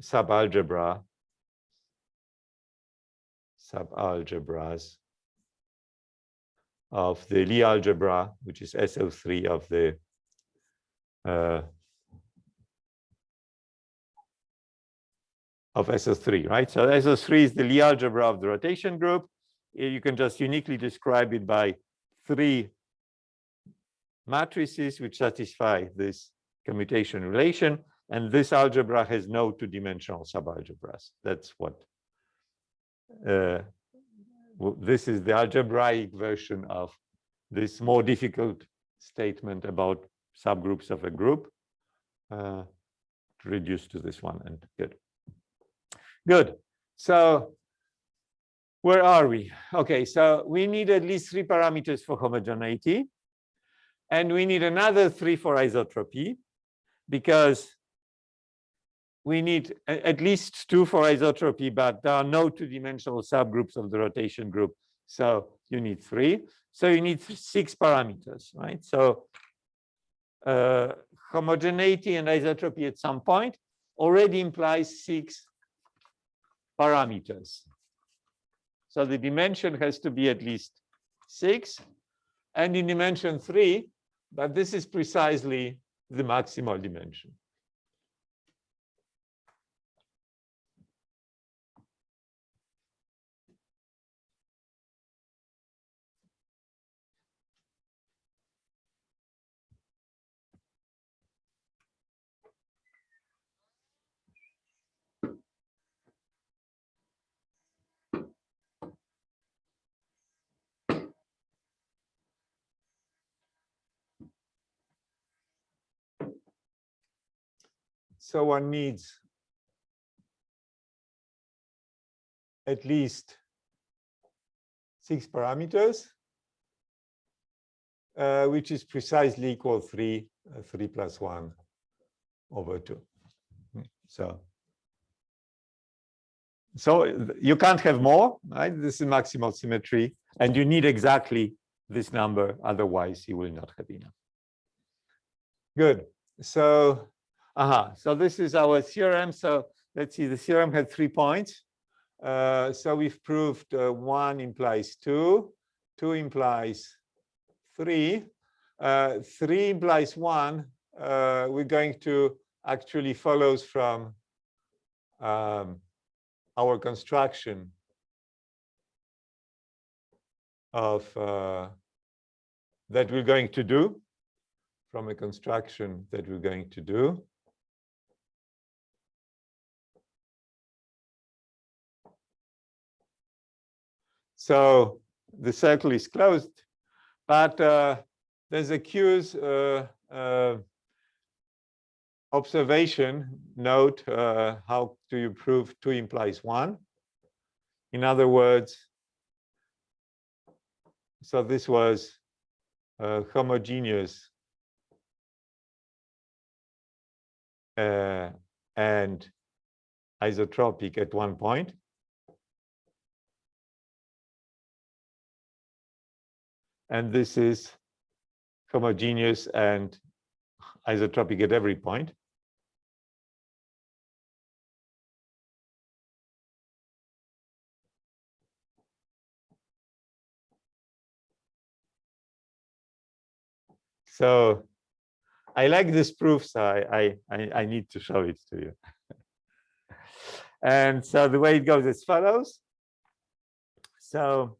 subalgebra subalgebras of the Lie algebra, which is SO3 of the of SO3, right? So SO3 is the Lie algebra of the rotation group. You can just uniquely describe it by three matrices which satisfy this commutation relation. And this algebra has no two-dimensional subalgebras. That's what uh, this is the algebraic version of this more difficult statement about subgroups of a group uh, reduced to this one and good. Good. So where are we? Okay, so we need at least three parameters for homogeneity. And we need another three for isotropy because we need at least two for isotropy, but there are no two-dimensional subgroups of the rotation group. So you need three. So you need six parameters, right? So uh, homogeneity and isotropy at some point already implies six parameters. So the dimension has to be at least six and in dimension three, but this is precisely the maximal dimension. So one needs at least six parameters, uh, which is precisely equal three, uh, three plus one over two. So, so you can't have more, right? This is maximal symmetry, and you need exactly this number, otherwise you will not have enough. Good. So, aha, so this is our theorem. So let's see, the theorem had three points. Uh, so we've proved uh, one implies two, two implies three, uh, three implies one. Uh, we're going to actually follows from um, our construction of uh, that we're going to do from a construction that we're going to do. So the circle is closed, but uh, there's a Q's uh, uh, observation note. Uh, how do you prove two implies one? In other words, so this was homogeneous uh, and isotropic at one point. And this is homogeneous and isotropic at every point. So I like this proof, so I, I, I need to show it to you. and so the way it goes as follows. So,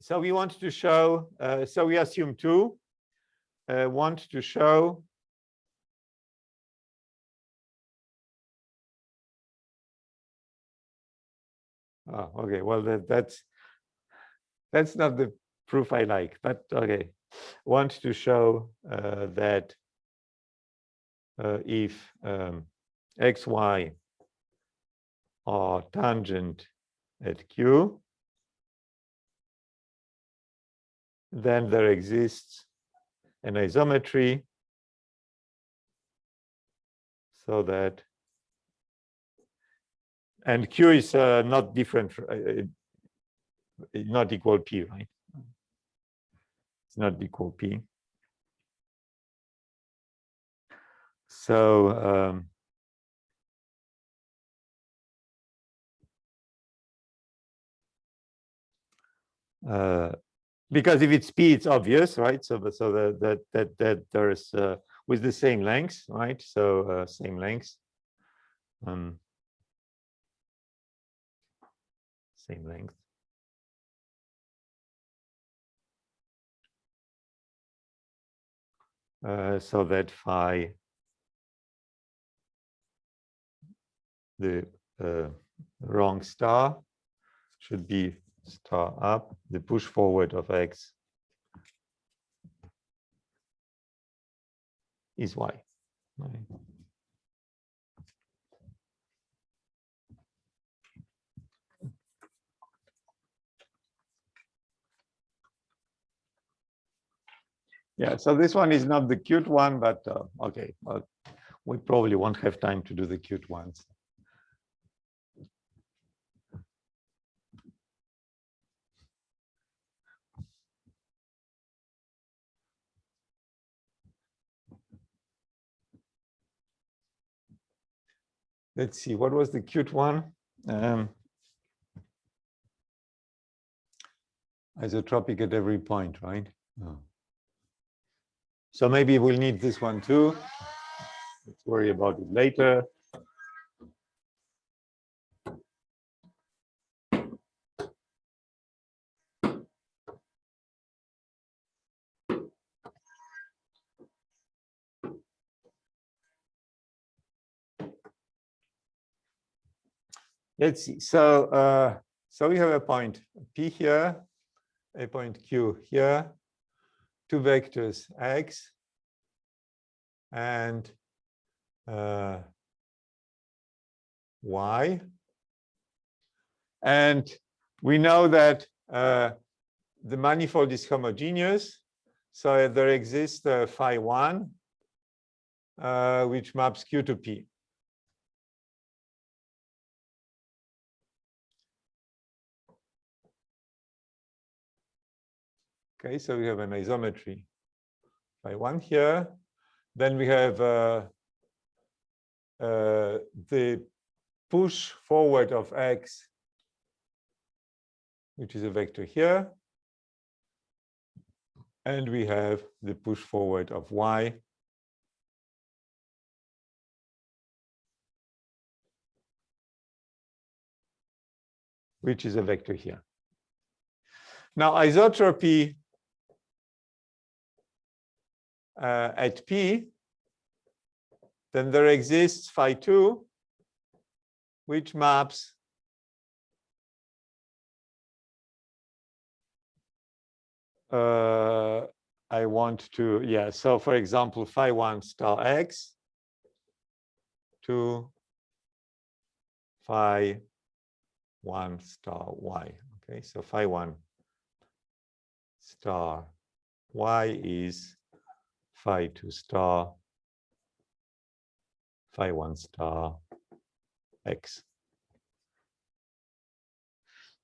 so we want to show, uh, so we assume two, uh, want to show Oh, okay. Well, that, that's that's not the proof I like, but okay want to show uh, that uh, if um, xy are tangent at q, then there exists an isometry so that and q is uh, not different uh, not equal p right it's not equal P. So um, uh, because if it's P, it's obvious, right? So, so that that that that there's uh, with the same length, right? So uh, same length, um, same length. uh, so that phi the uh, wrong star should be star up the push forward of x is y right. Yeah, so this one is not the cute one, but uh, okay, well, we probably won't have time to do the cute ones. Let's see, what was the cute one? Um, isotropic at every point, right? Oh. So maybe we'll need this one too. Let's worry about it later. Let's see. So, uh, so we have a point P here, a point Q here, two vectors x and uh, y. And we know that uh, the manifold is homogeneous. So there exists uh, phi 1, uh, which maps Q to P. Okay, so we have an isometry phi one here. Then we have uh, uh, the push forward of x, which is a vector here. And we have the push forward of y, which is a vector here. Now isotropy uh, at P, then there exists phi 2, which maps uh, I want to, yeah, so for example, phi 1 star x to phi 1 star y. Okay, so phi 1 star y is phi 2 star phi 1 star x.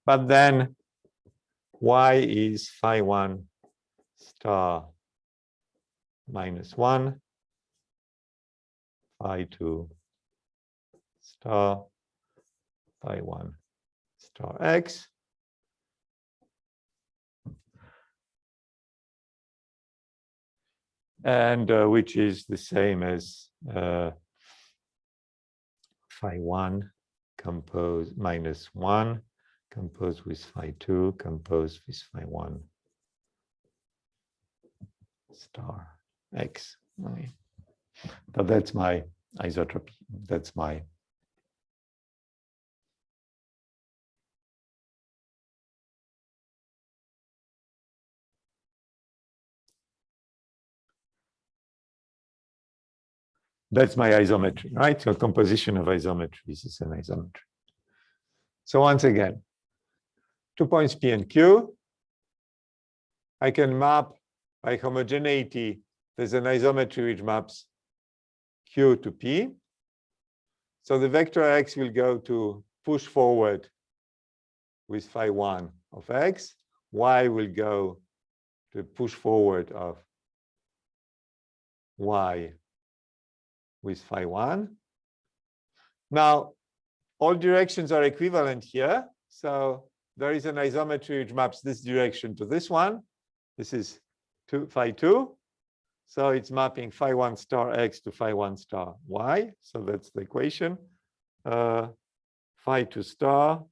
But then y is phi 1 star minus 1 phi 2 star phi 1 star x. And uh, which is the same as uh, phi 1 composed minus 1 composed with phi 2 composed with phi 1 star x. Okay. So that's my isotropy. That's my That's my isometry, right? So composition of isometries is an isometry. So once again, two points P and Q. I can map by homogeneity. There's an isometry which maps Q to P. So the vector X will go to push forward with phi 1 of X. Y will go to push forward of Y with phi 1. Now, all directions are equivalent here. So there is an isometry which maps this direction to this one. This is two, phi 2. So it's mapping phi 1 star x to phi 1 star y. So that's the equation. Uh, phi 2 star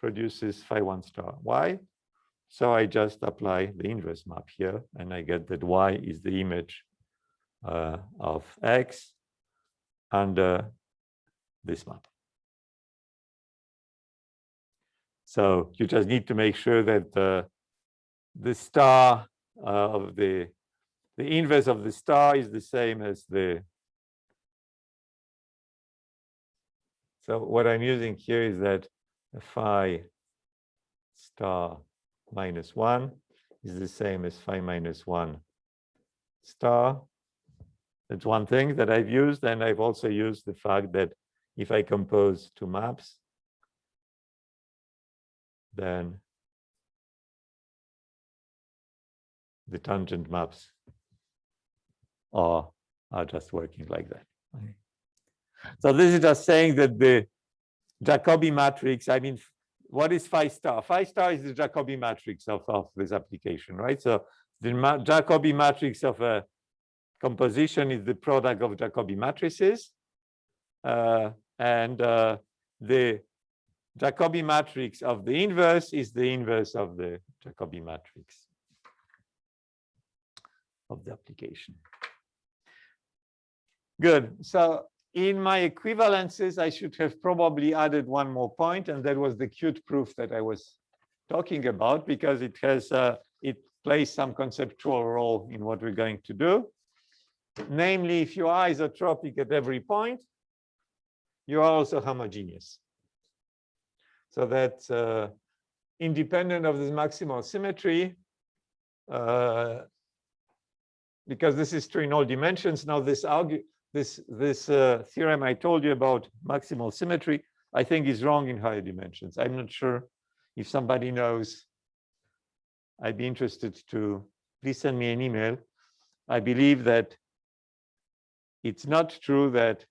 produces phi 1 star y. So I just apply the inverse map here, and I get that y is the image uh, of x under this map. So you just need to make sure that the, the star uh, of the, the inverse of the star is the same as the, so what I'm using here is that phi star minus one is the same as phi minus one star that's one thing that I've used. And I've also used the fact that if I compose two maps, then the tangent maps are, are just working like that. Okay. So this is just saying that the Jacobi matrix, I mean, what is phi star? Phi star is the Jacobi matrix of, of this application, right? So the ma Jacobi matrix of a composition is the product of Jacobi matrices. Uh, and uh, the Jacobi matrix of the inverse is the inverse of the Jacobi matrix of the application. Good. So in my equivalences, I should have probably added one more point, and that was the cute proof that I was talking about, because it has uh, it plays some conceptual role in what we're going to do. Namely, if you are isotropic at every point, you are also homogeneous. So that uh, independent of this maximal symmetry, uh, because this is true in all dimensions. Now, this this this uh, theorem I told you about maximal symmetry, I think is wrong in higher dimensions. I'm not sure if somebody knows I'd be interested to please send me an email. I believe that it's not true that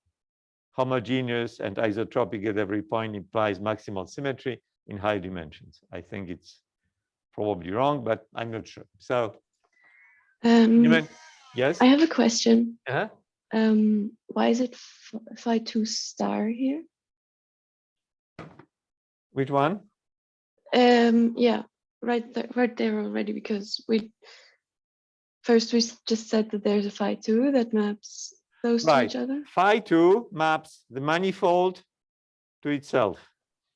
homogeneous and isotropic at every point implies maximal symmetry in high dimensions. I think it's probably wrong, but I'm not sure. So, Um, Newman, yes? I have a question. Uh-huh. Um, why is it ph- phi two star here? Which one? Um, yeah, right there, right there already, because we first we just said that there's a phi two that maps those to Right. each other. Phi 2 maps the manifold to itself,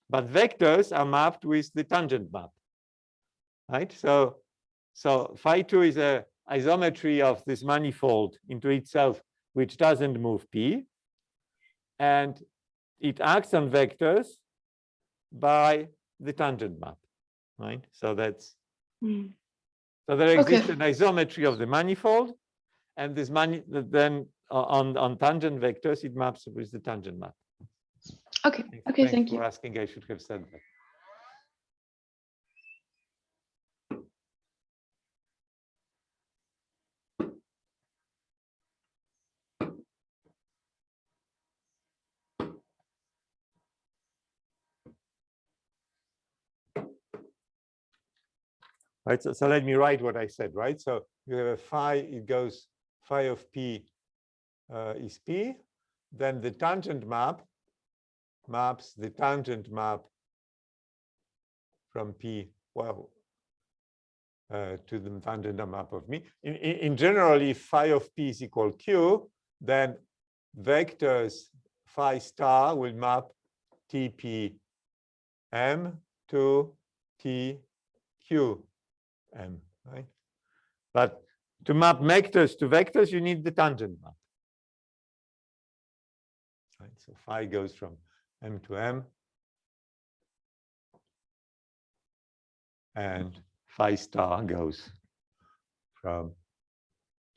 but vectors are mapped with the tangent map. Right? So, so phi 2 is a isometry of this manifold into itself, which doesn't move p. And it acts on vectors by the tangent map. Right? So that's Hmm. so there Okay. exists an isometry of the manifold, and this mani then Uh, on on tangent vectors it maps with the tangent map. Okay, Thanks- okay, thanks thank for you. asking. I should have said that. Right, so, so let me write what I said, right? So you have a phi, it goes phi of p uh, is p, then the tangent map maps the tangent map from p, well, uh, to the tangent map of me. In, in, in general, if phi of p is equal q, then vectors phi star will map tp m to tq m, right? But to map vectors to vectors, you need the tangent map. So phi goes from m to m. And phi star goes from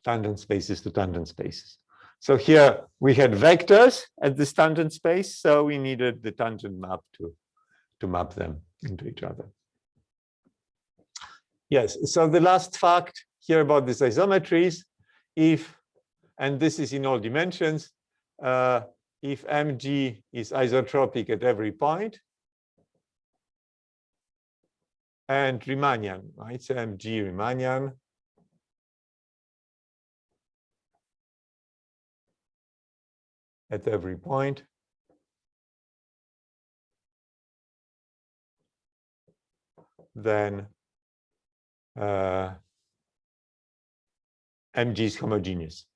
tangent spaces to tangent spaces. So here we had vectors at this tangent space, so we needed the tangent map to, to map them into each other. Yes, so the last fact here about these isometries, if, and this is in all dimensions, uh, if mg is isotropic at every point, and Riemannian, right? So mg Riemannian. At every point. Then uh, mg is homogeneous.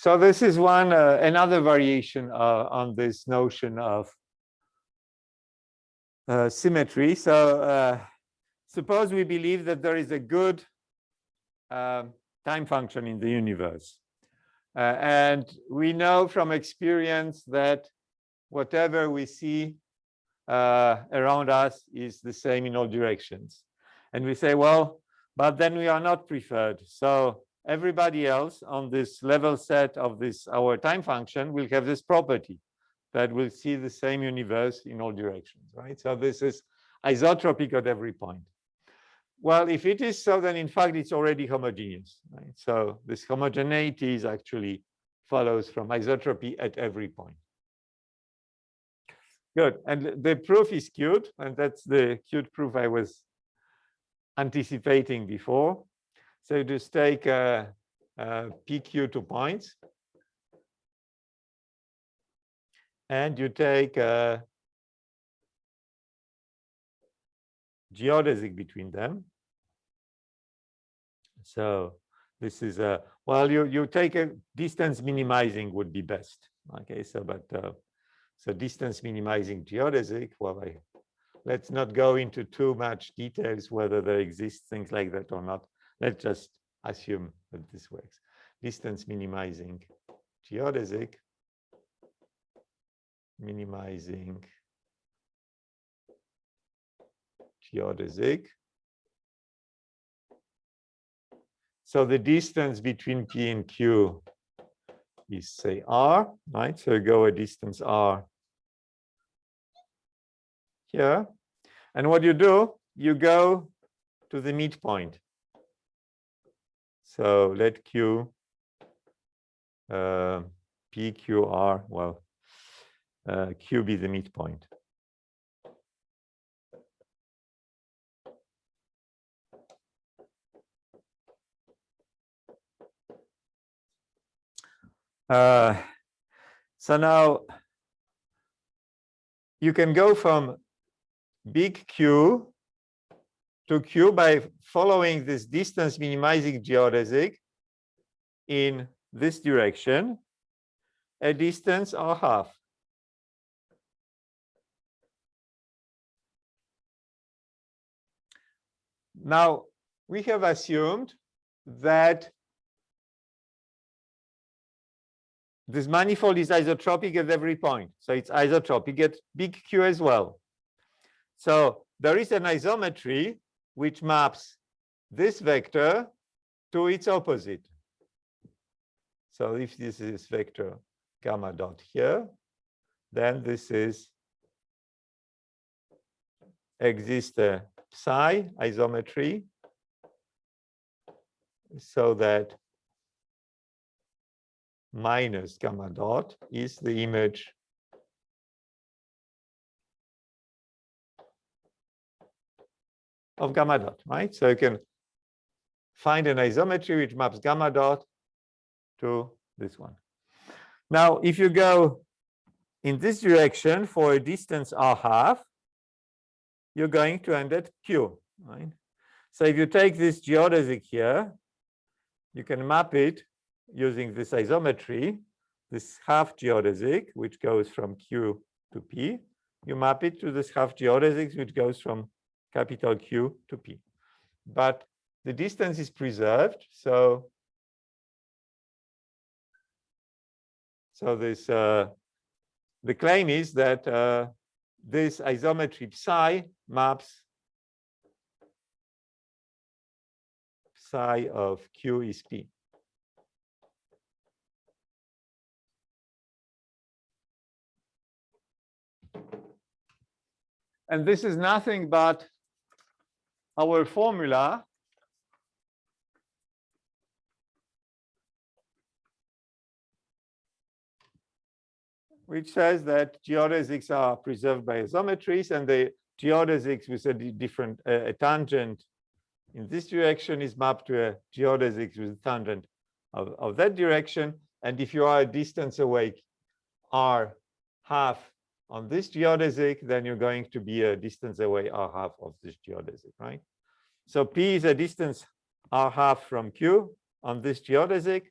So this is one uh, another variation uh, on this notion of uh, symmetry. So uh, suppose we believe that there is a good um, time function in the universe. Uh, and we know from experience that whatever we see uh, around us is the same in all directions. And we say, well, but then we are not preferred. So everybody else on this level set of this our time function will have this property that will see the same universe in all directions, right? So this is isotropic at every point. Well, if it is so, then in fact it's already homogeneous, right? So this homogeneity is actually follows from isotropy at every point. Good, and the proof is cute, and that's the cute proof I was anticipating before. So just take uh, uh, PQ two points. And you take uh, geodesic between them. So this is a, well, you, you take a distance minimizing would be best. Okay, so but uh, so distance minimizing geodesic, well, I, let's not go into too much details whether there exists things like that or not let's just assume that this works. Distance minimizing geodesic, minimizing geodesic. So the distance between P and Q is say R, right? So you go a distance R here. And what you do, you go to the midpoint. So let Q, uh, P, Q, R, well, uh, Q be the midpoint. Uh, so now you can go from big Q to Q by following this distance minimizing geodesic in this direction, a distance or half. Now, we have assumed that this manifold is isotropic at every point. So it's isotropic at big Q as well. So there is an isometry which maps this vector to its opposite. So if this is vector gamma dot here, then this is exists a psi isometry so that minus gamma dot is the image of gamma dot, right? So you can find an isometry which maps gamma dot to this one. Now, if you go in this direction for a distance r half, you're going to end at q, right? So if you take this geodesic here, you can map it using this isometry, this half geodesic, which goes from Q to P, you map it to this half geodesic, which goes from capital Q to P. But the distance is preserved, so so this uh, the claim is that uh, this isometry psi maps psi of Q is P. And this is nothing but our formula which says that geodesics are preserved by isometries and the geodesics with a different uh, a tangent in this direction is mapped to a geodesic with a tangent of, of that direction. And if you are a distance away r half on this geodesic, then you're going to be a distance away r half of this geodesic, right? So P is a distance r half from Q on this geodesic.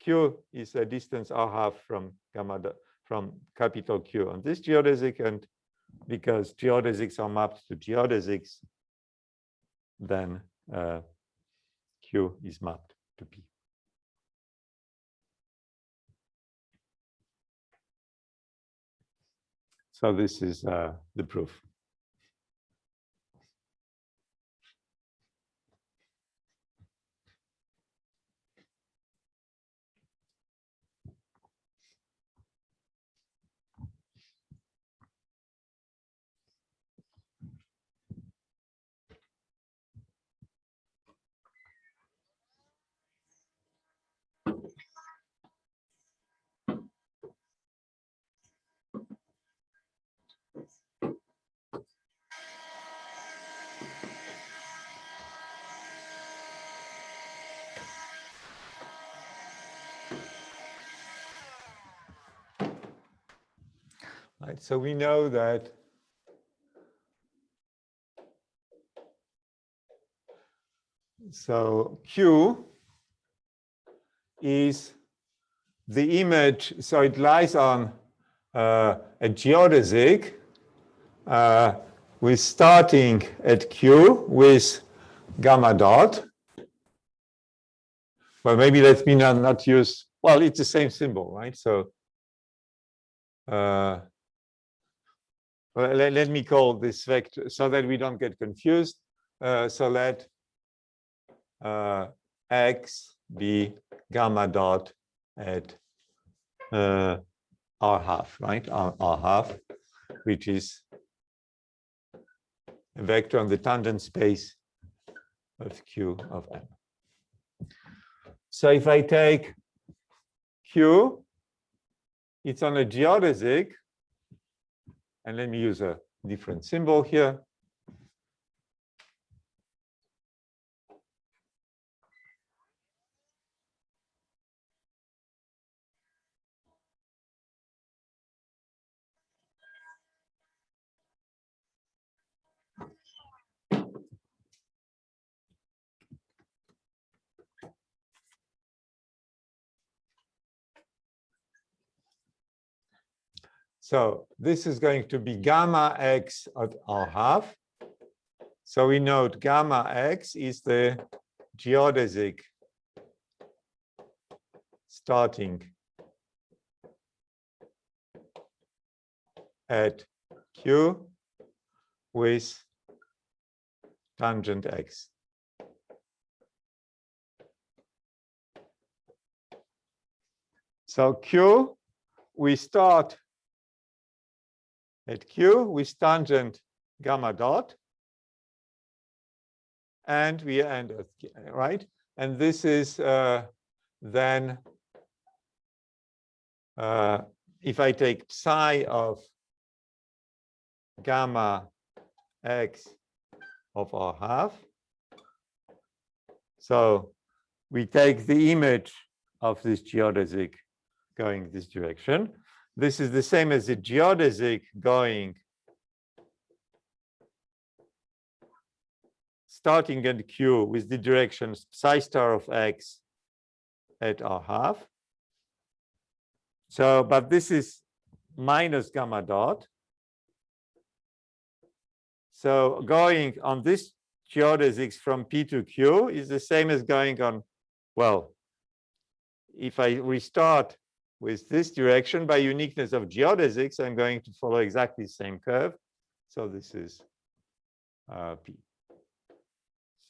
Q is a distance r half from gamma from capital Q on this geodesic, and because geodesics are mapped to geodesics, then uh, Q is mapped to P. So this is uh, the proof. Right, so we know that so Q is the image, so it lies on uh, a geodesic uh, with starting at Q with gamma dot. well, maybe let me not, not use, well, it's the same symbol, right? So uh, well, let, let me call this vector so that we don't get confused. Uh, so let uh, x be gamma dot at uh, r half, right? R, r half, which is a vector on the tangent space of q of m. So if I take q, it's on a geodesic, and let me use a different symbol here. So this is going to be gamma x at r half. So we note gamma x is the geodesic starting at q with tangent x. So q, we start at q with tangent gamma dot. And we end at, right? And this is uh, then, uh, if I take psi of gamma x of r half. So we take the image of this geodesic going this direction. This is the same as the geodesic going starting at q with the direction psi star of x at r half. So, but this is minus gamma dot. So going on this geodesics from P to Q is the same as going on, well, if I restart with this direction by uniqueness of geodesics, I'm going to follow exactly the same curve. So this is uh, P.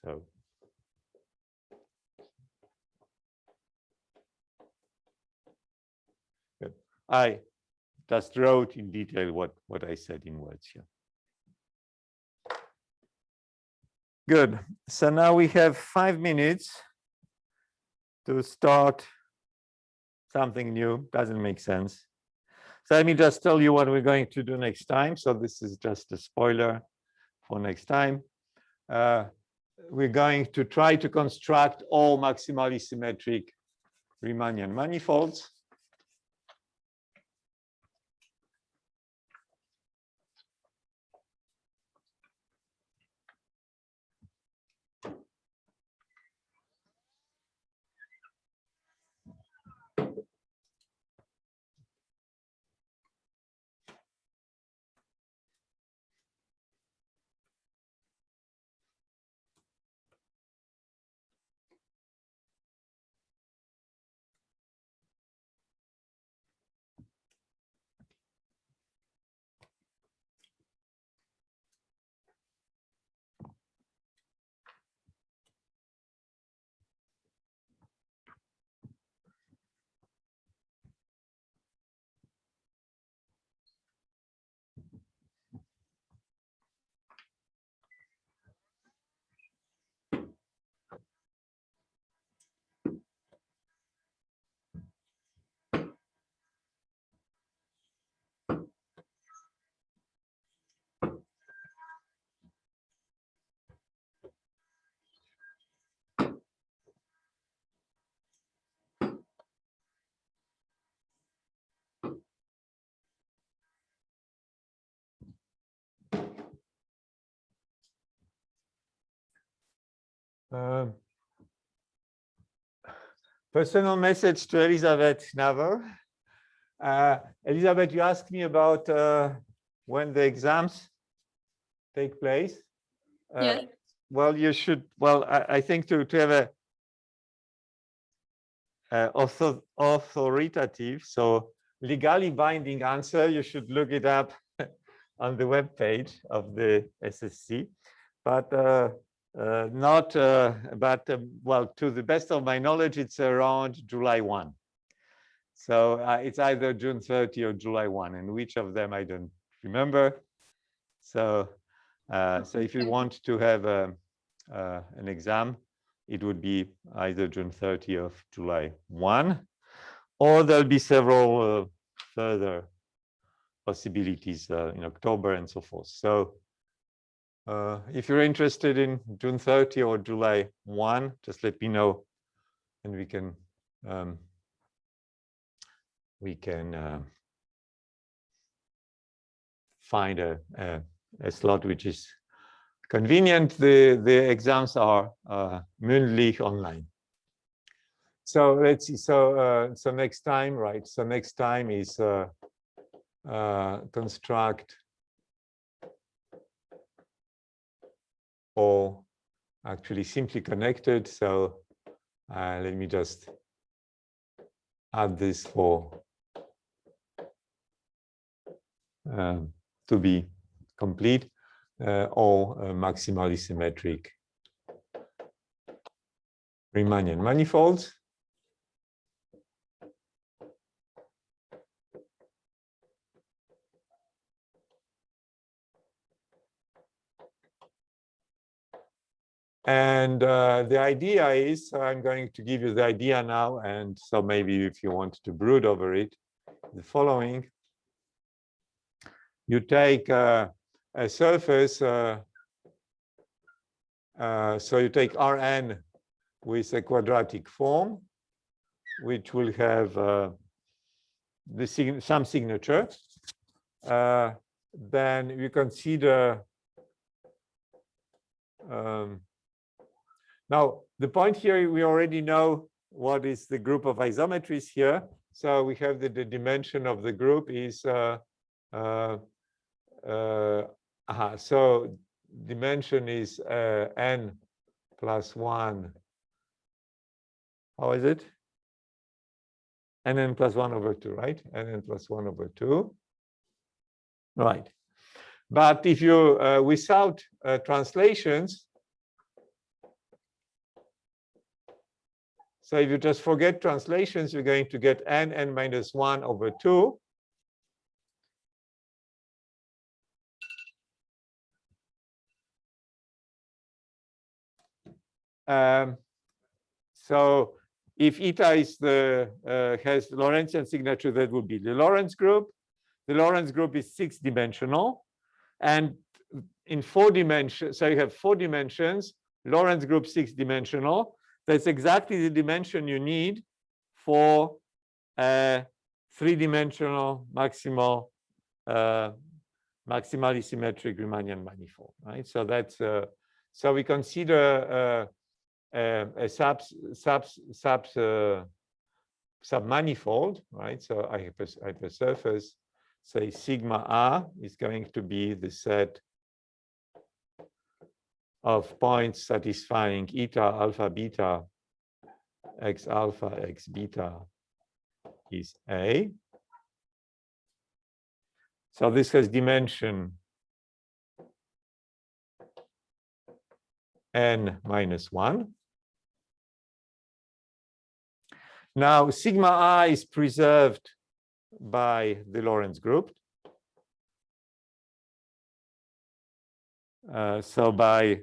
So good. I just wrote in detail what, what I said in words here. Good. So now we have five minutes to start something new. Doesn't make sense. So let me just tell you what we're going to do next time. So this is just a spoiler for next time. Uh, we're going to try to construct all maximally symmetric Riemannian manifolds. Um, personal message to Elizabeth Naver. Uh, Elizabeth, you asked me about uh, when the exams take place. Uh, Yeah. Well, you should, well, I, I think to, to have a uh, author authoritative, so legally binding answer, you should look it up on the web page of the SSC, but uh, not, uh, but uh, well, to the best of my knowledge, it's around July 1. So uh, it's either June 30 or July 1, and which of them I don't remember. So, uh, so if you want to have a, uh, an exam, it would be either June 30 or July 1, or there'll be several uh, further possibilities uh, in October and so forth. So uh, if you're interested in June 30 or July 1, just let me know and we can um, we can uh, find a, a, a slot which is convenient. The, the exams are uh, mündlich online. So let's see. So uh, so next time, right? So next time is uh, uh, construct or actually simply connected. So uh, let me just add this for um, to be complete uh, or uh, maximally symmetric Riemannian manifolds. And uh, the idea is, I'm going to give you the idea now, and so maybe if you want to brood over it, the following. You take uh, a surface, uh, uh so you take Rn with a quadratic form, which will have uh, the sig some signature. Uh, then you consider um, now, the point here, we already know what is the group of isometries here. So we have the, the dimension of the group is, uh, uh, uh, so dimension is uh, n plus 1. How is it? nn plus 1 over 2, right? nn plus 1 over 2. Right. But if you, uh, without uh, translations, So if you just forget translations, you're going to get n, n minus 1 over 2. Um, so if eta is the uh, has Lorentzian signature, that would be the Lorentz group. The Lorentz group is six dimensional, and in four dimensions, so you have four dimensions. Lorentz group six dimensional. That's exactly the dimension you need for a three-dimensional maximal, uh, maximally symmetric Riemannian manifold, right? So that's uh, so we consider uh, a, a sub sub sub uh, submanifold, right? So I have a, I have a surface, say sigma r is going to be the set of points satisfying eta, alpha, beta, x alpha, x beta is A. So this has dimension n minus 1. Now, sigma i is preserved by the Lorentz group. Uh, so by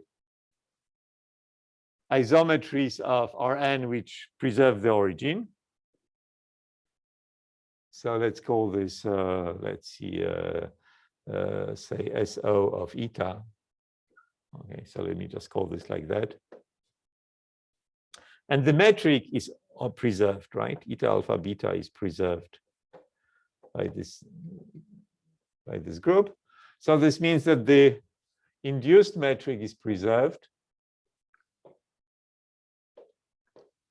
isometries of Rn which preserve the origin. So let's call this, uh, let's see, uh, uh, say SO of eta. Okay, so let me just call this like that. And the metric is preserved, right? Eta alpha beta is preserved by this by this group. So this means that the induced metric is preserved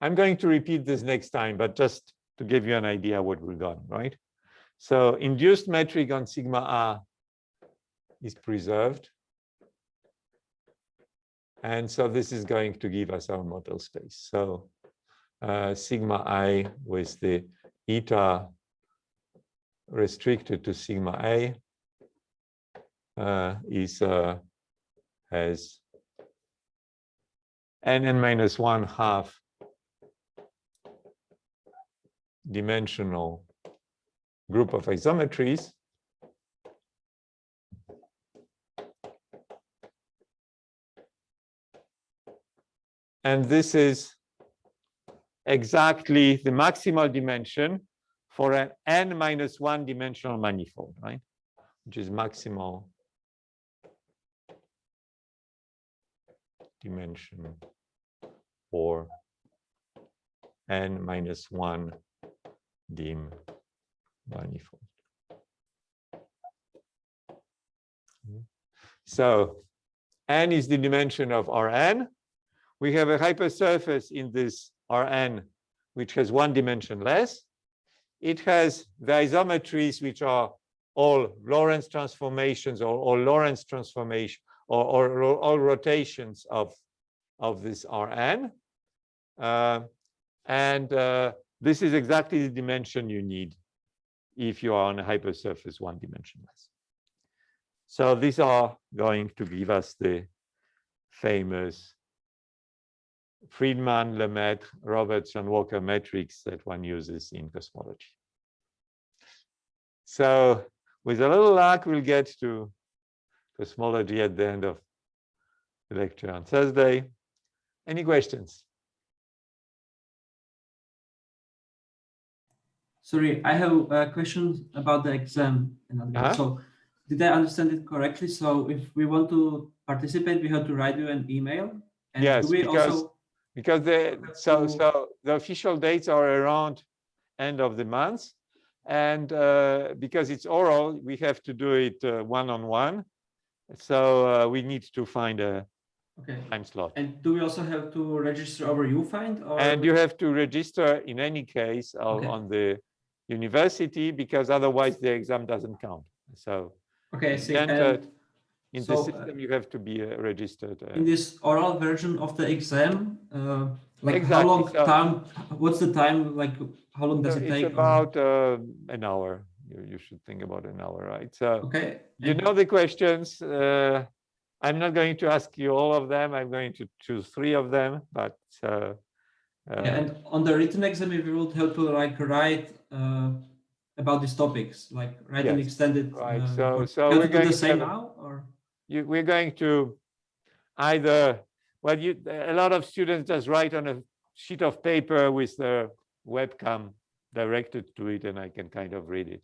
I'm going to repeat this next time, but just to give you an idea what we've going, right? So induced metric on sigma r is preserved. And so this is going to give us our model space. So uh, sigma i with the eta restricted to sigma a uh, is uh, has n minus one half dimensional group of isometries. And this is exactly the maximal dimension for an n minus one dimensional manifold, right? Which is maximal dimension for n minus one dim manifold. So n is the dimension of Rn. We have a hypersurface in this Rn, which has one dimension less. It has the isometries, which are all Lorentz transformations or, or Lorentz transformation or, or, ro- all rotations of, of this Rn. Uh, and uh, this is exactly the dimension you need if you are on a hypersurface one dimension less. So these are going to give us the famous Friedmann, Lemaitre, Robertson, Walker metrics that one uses in cosmology. So with a little luck, we'll get to cosmology at the end of the lecture on Thursday. Any questions? Sorry, I have a question about the exam. one. Uh-huh. So did I understand it correctly? So if we want to participate, we have to write you an email? And Yes, we because- also- Because the, so, to- so the official dates are around end of the month. And uh, because it's oral, we have to do it uh, one-on-one. So uh, we need to find a Okay, time slot. and do we also have to register over UFind or? And you have to register in any case Okay. on the university because otherwise the exam doesn't count. So Okay, it's see. entered in the so, uh, system, you have to be uh, registered. uh, in this oral version of the exam, uh, like how long so- time, what's the time, like, how long does so it take? or- about uh, an hour. You, you should think about an hour, right? So Okay. you know the questions. uh, I'm not going to ask you all of them. I'm going to choose three of them, but uh, Yeah, and on the written exam, if you would help to like write uh, about these topics, like write an Yes, extended. right. uh, So- so we're to do going the to same a- now, or? you, we're going to either, well, you, a lot of students just write on a sheet of paper with the webcam directed to it and I can kind of read it.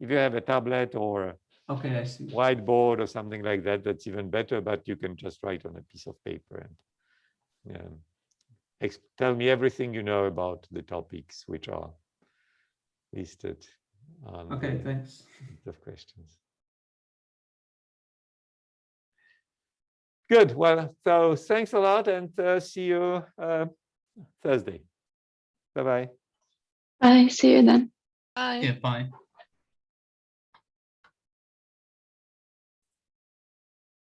If you have a tablet or Okay, I see. whiteboard or something like that, that's even better, but you can just write on a piece of paper and um, tell me everything you know about the topics which are listed on Okay, the thanks. of questions. Good. Well, so thanks a lot and uh, see you uh, Thursday. Bye-bye. Bye. See you then. Bye. Yeah, bye.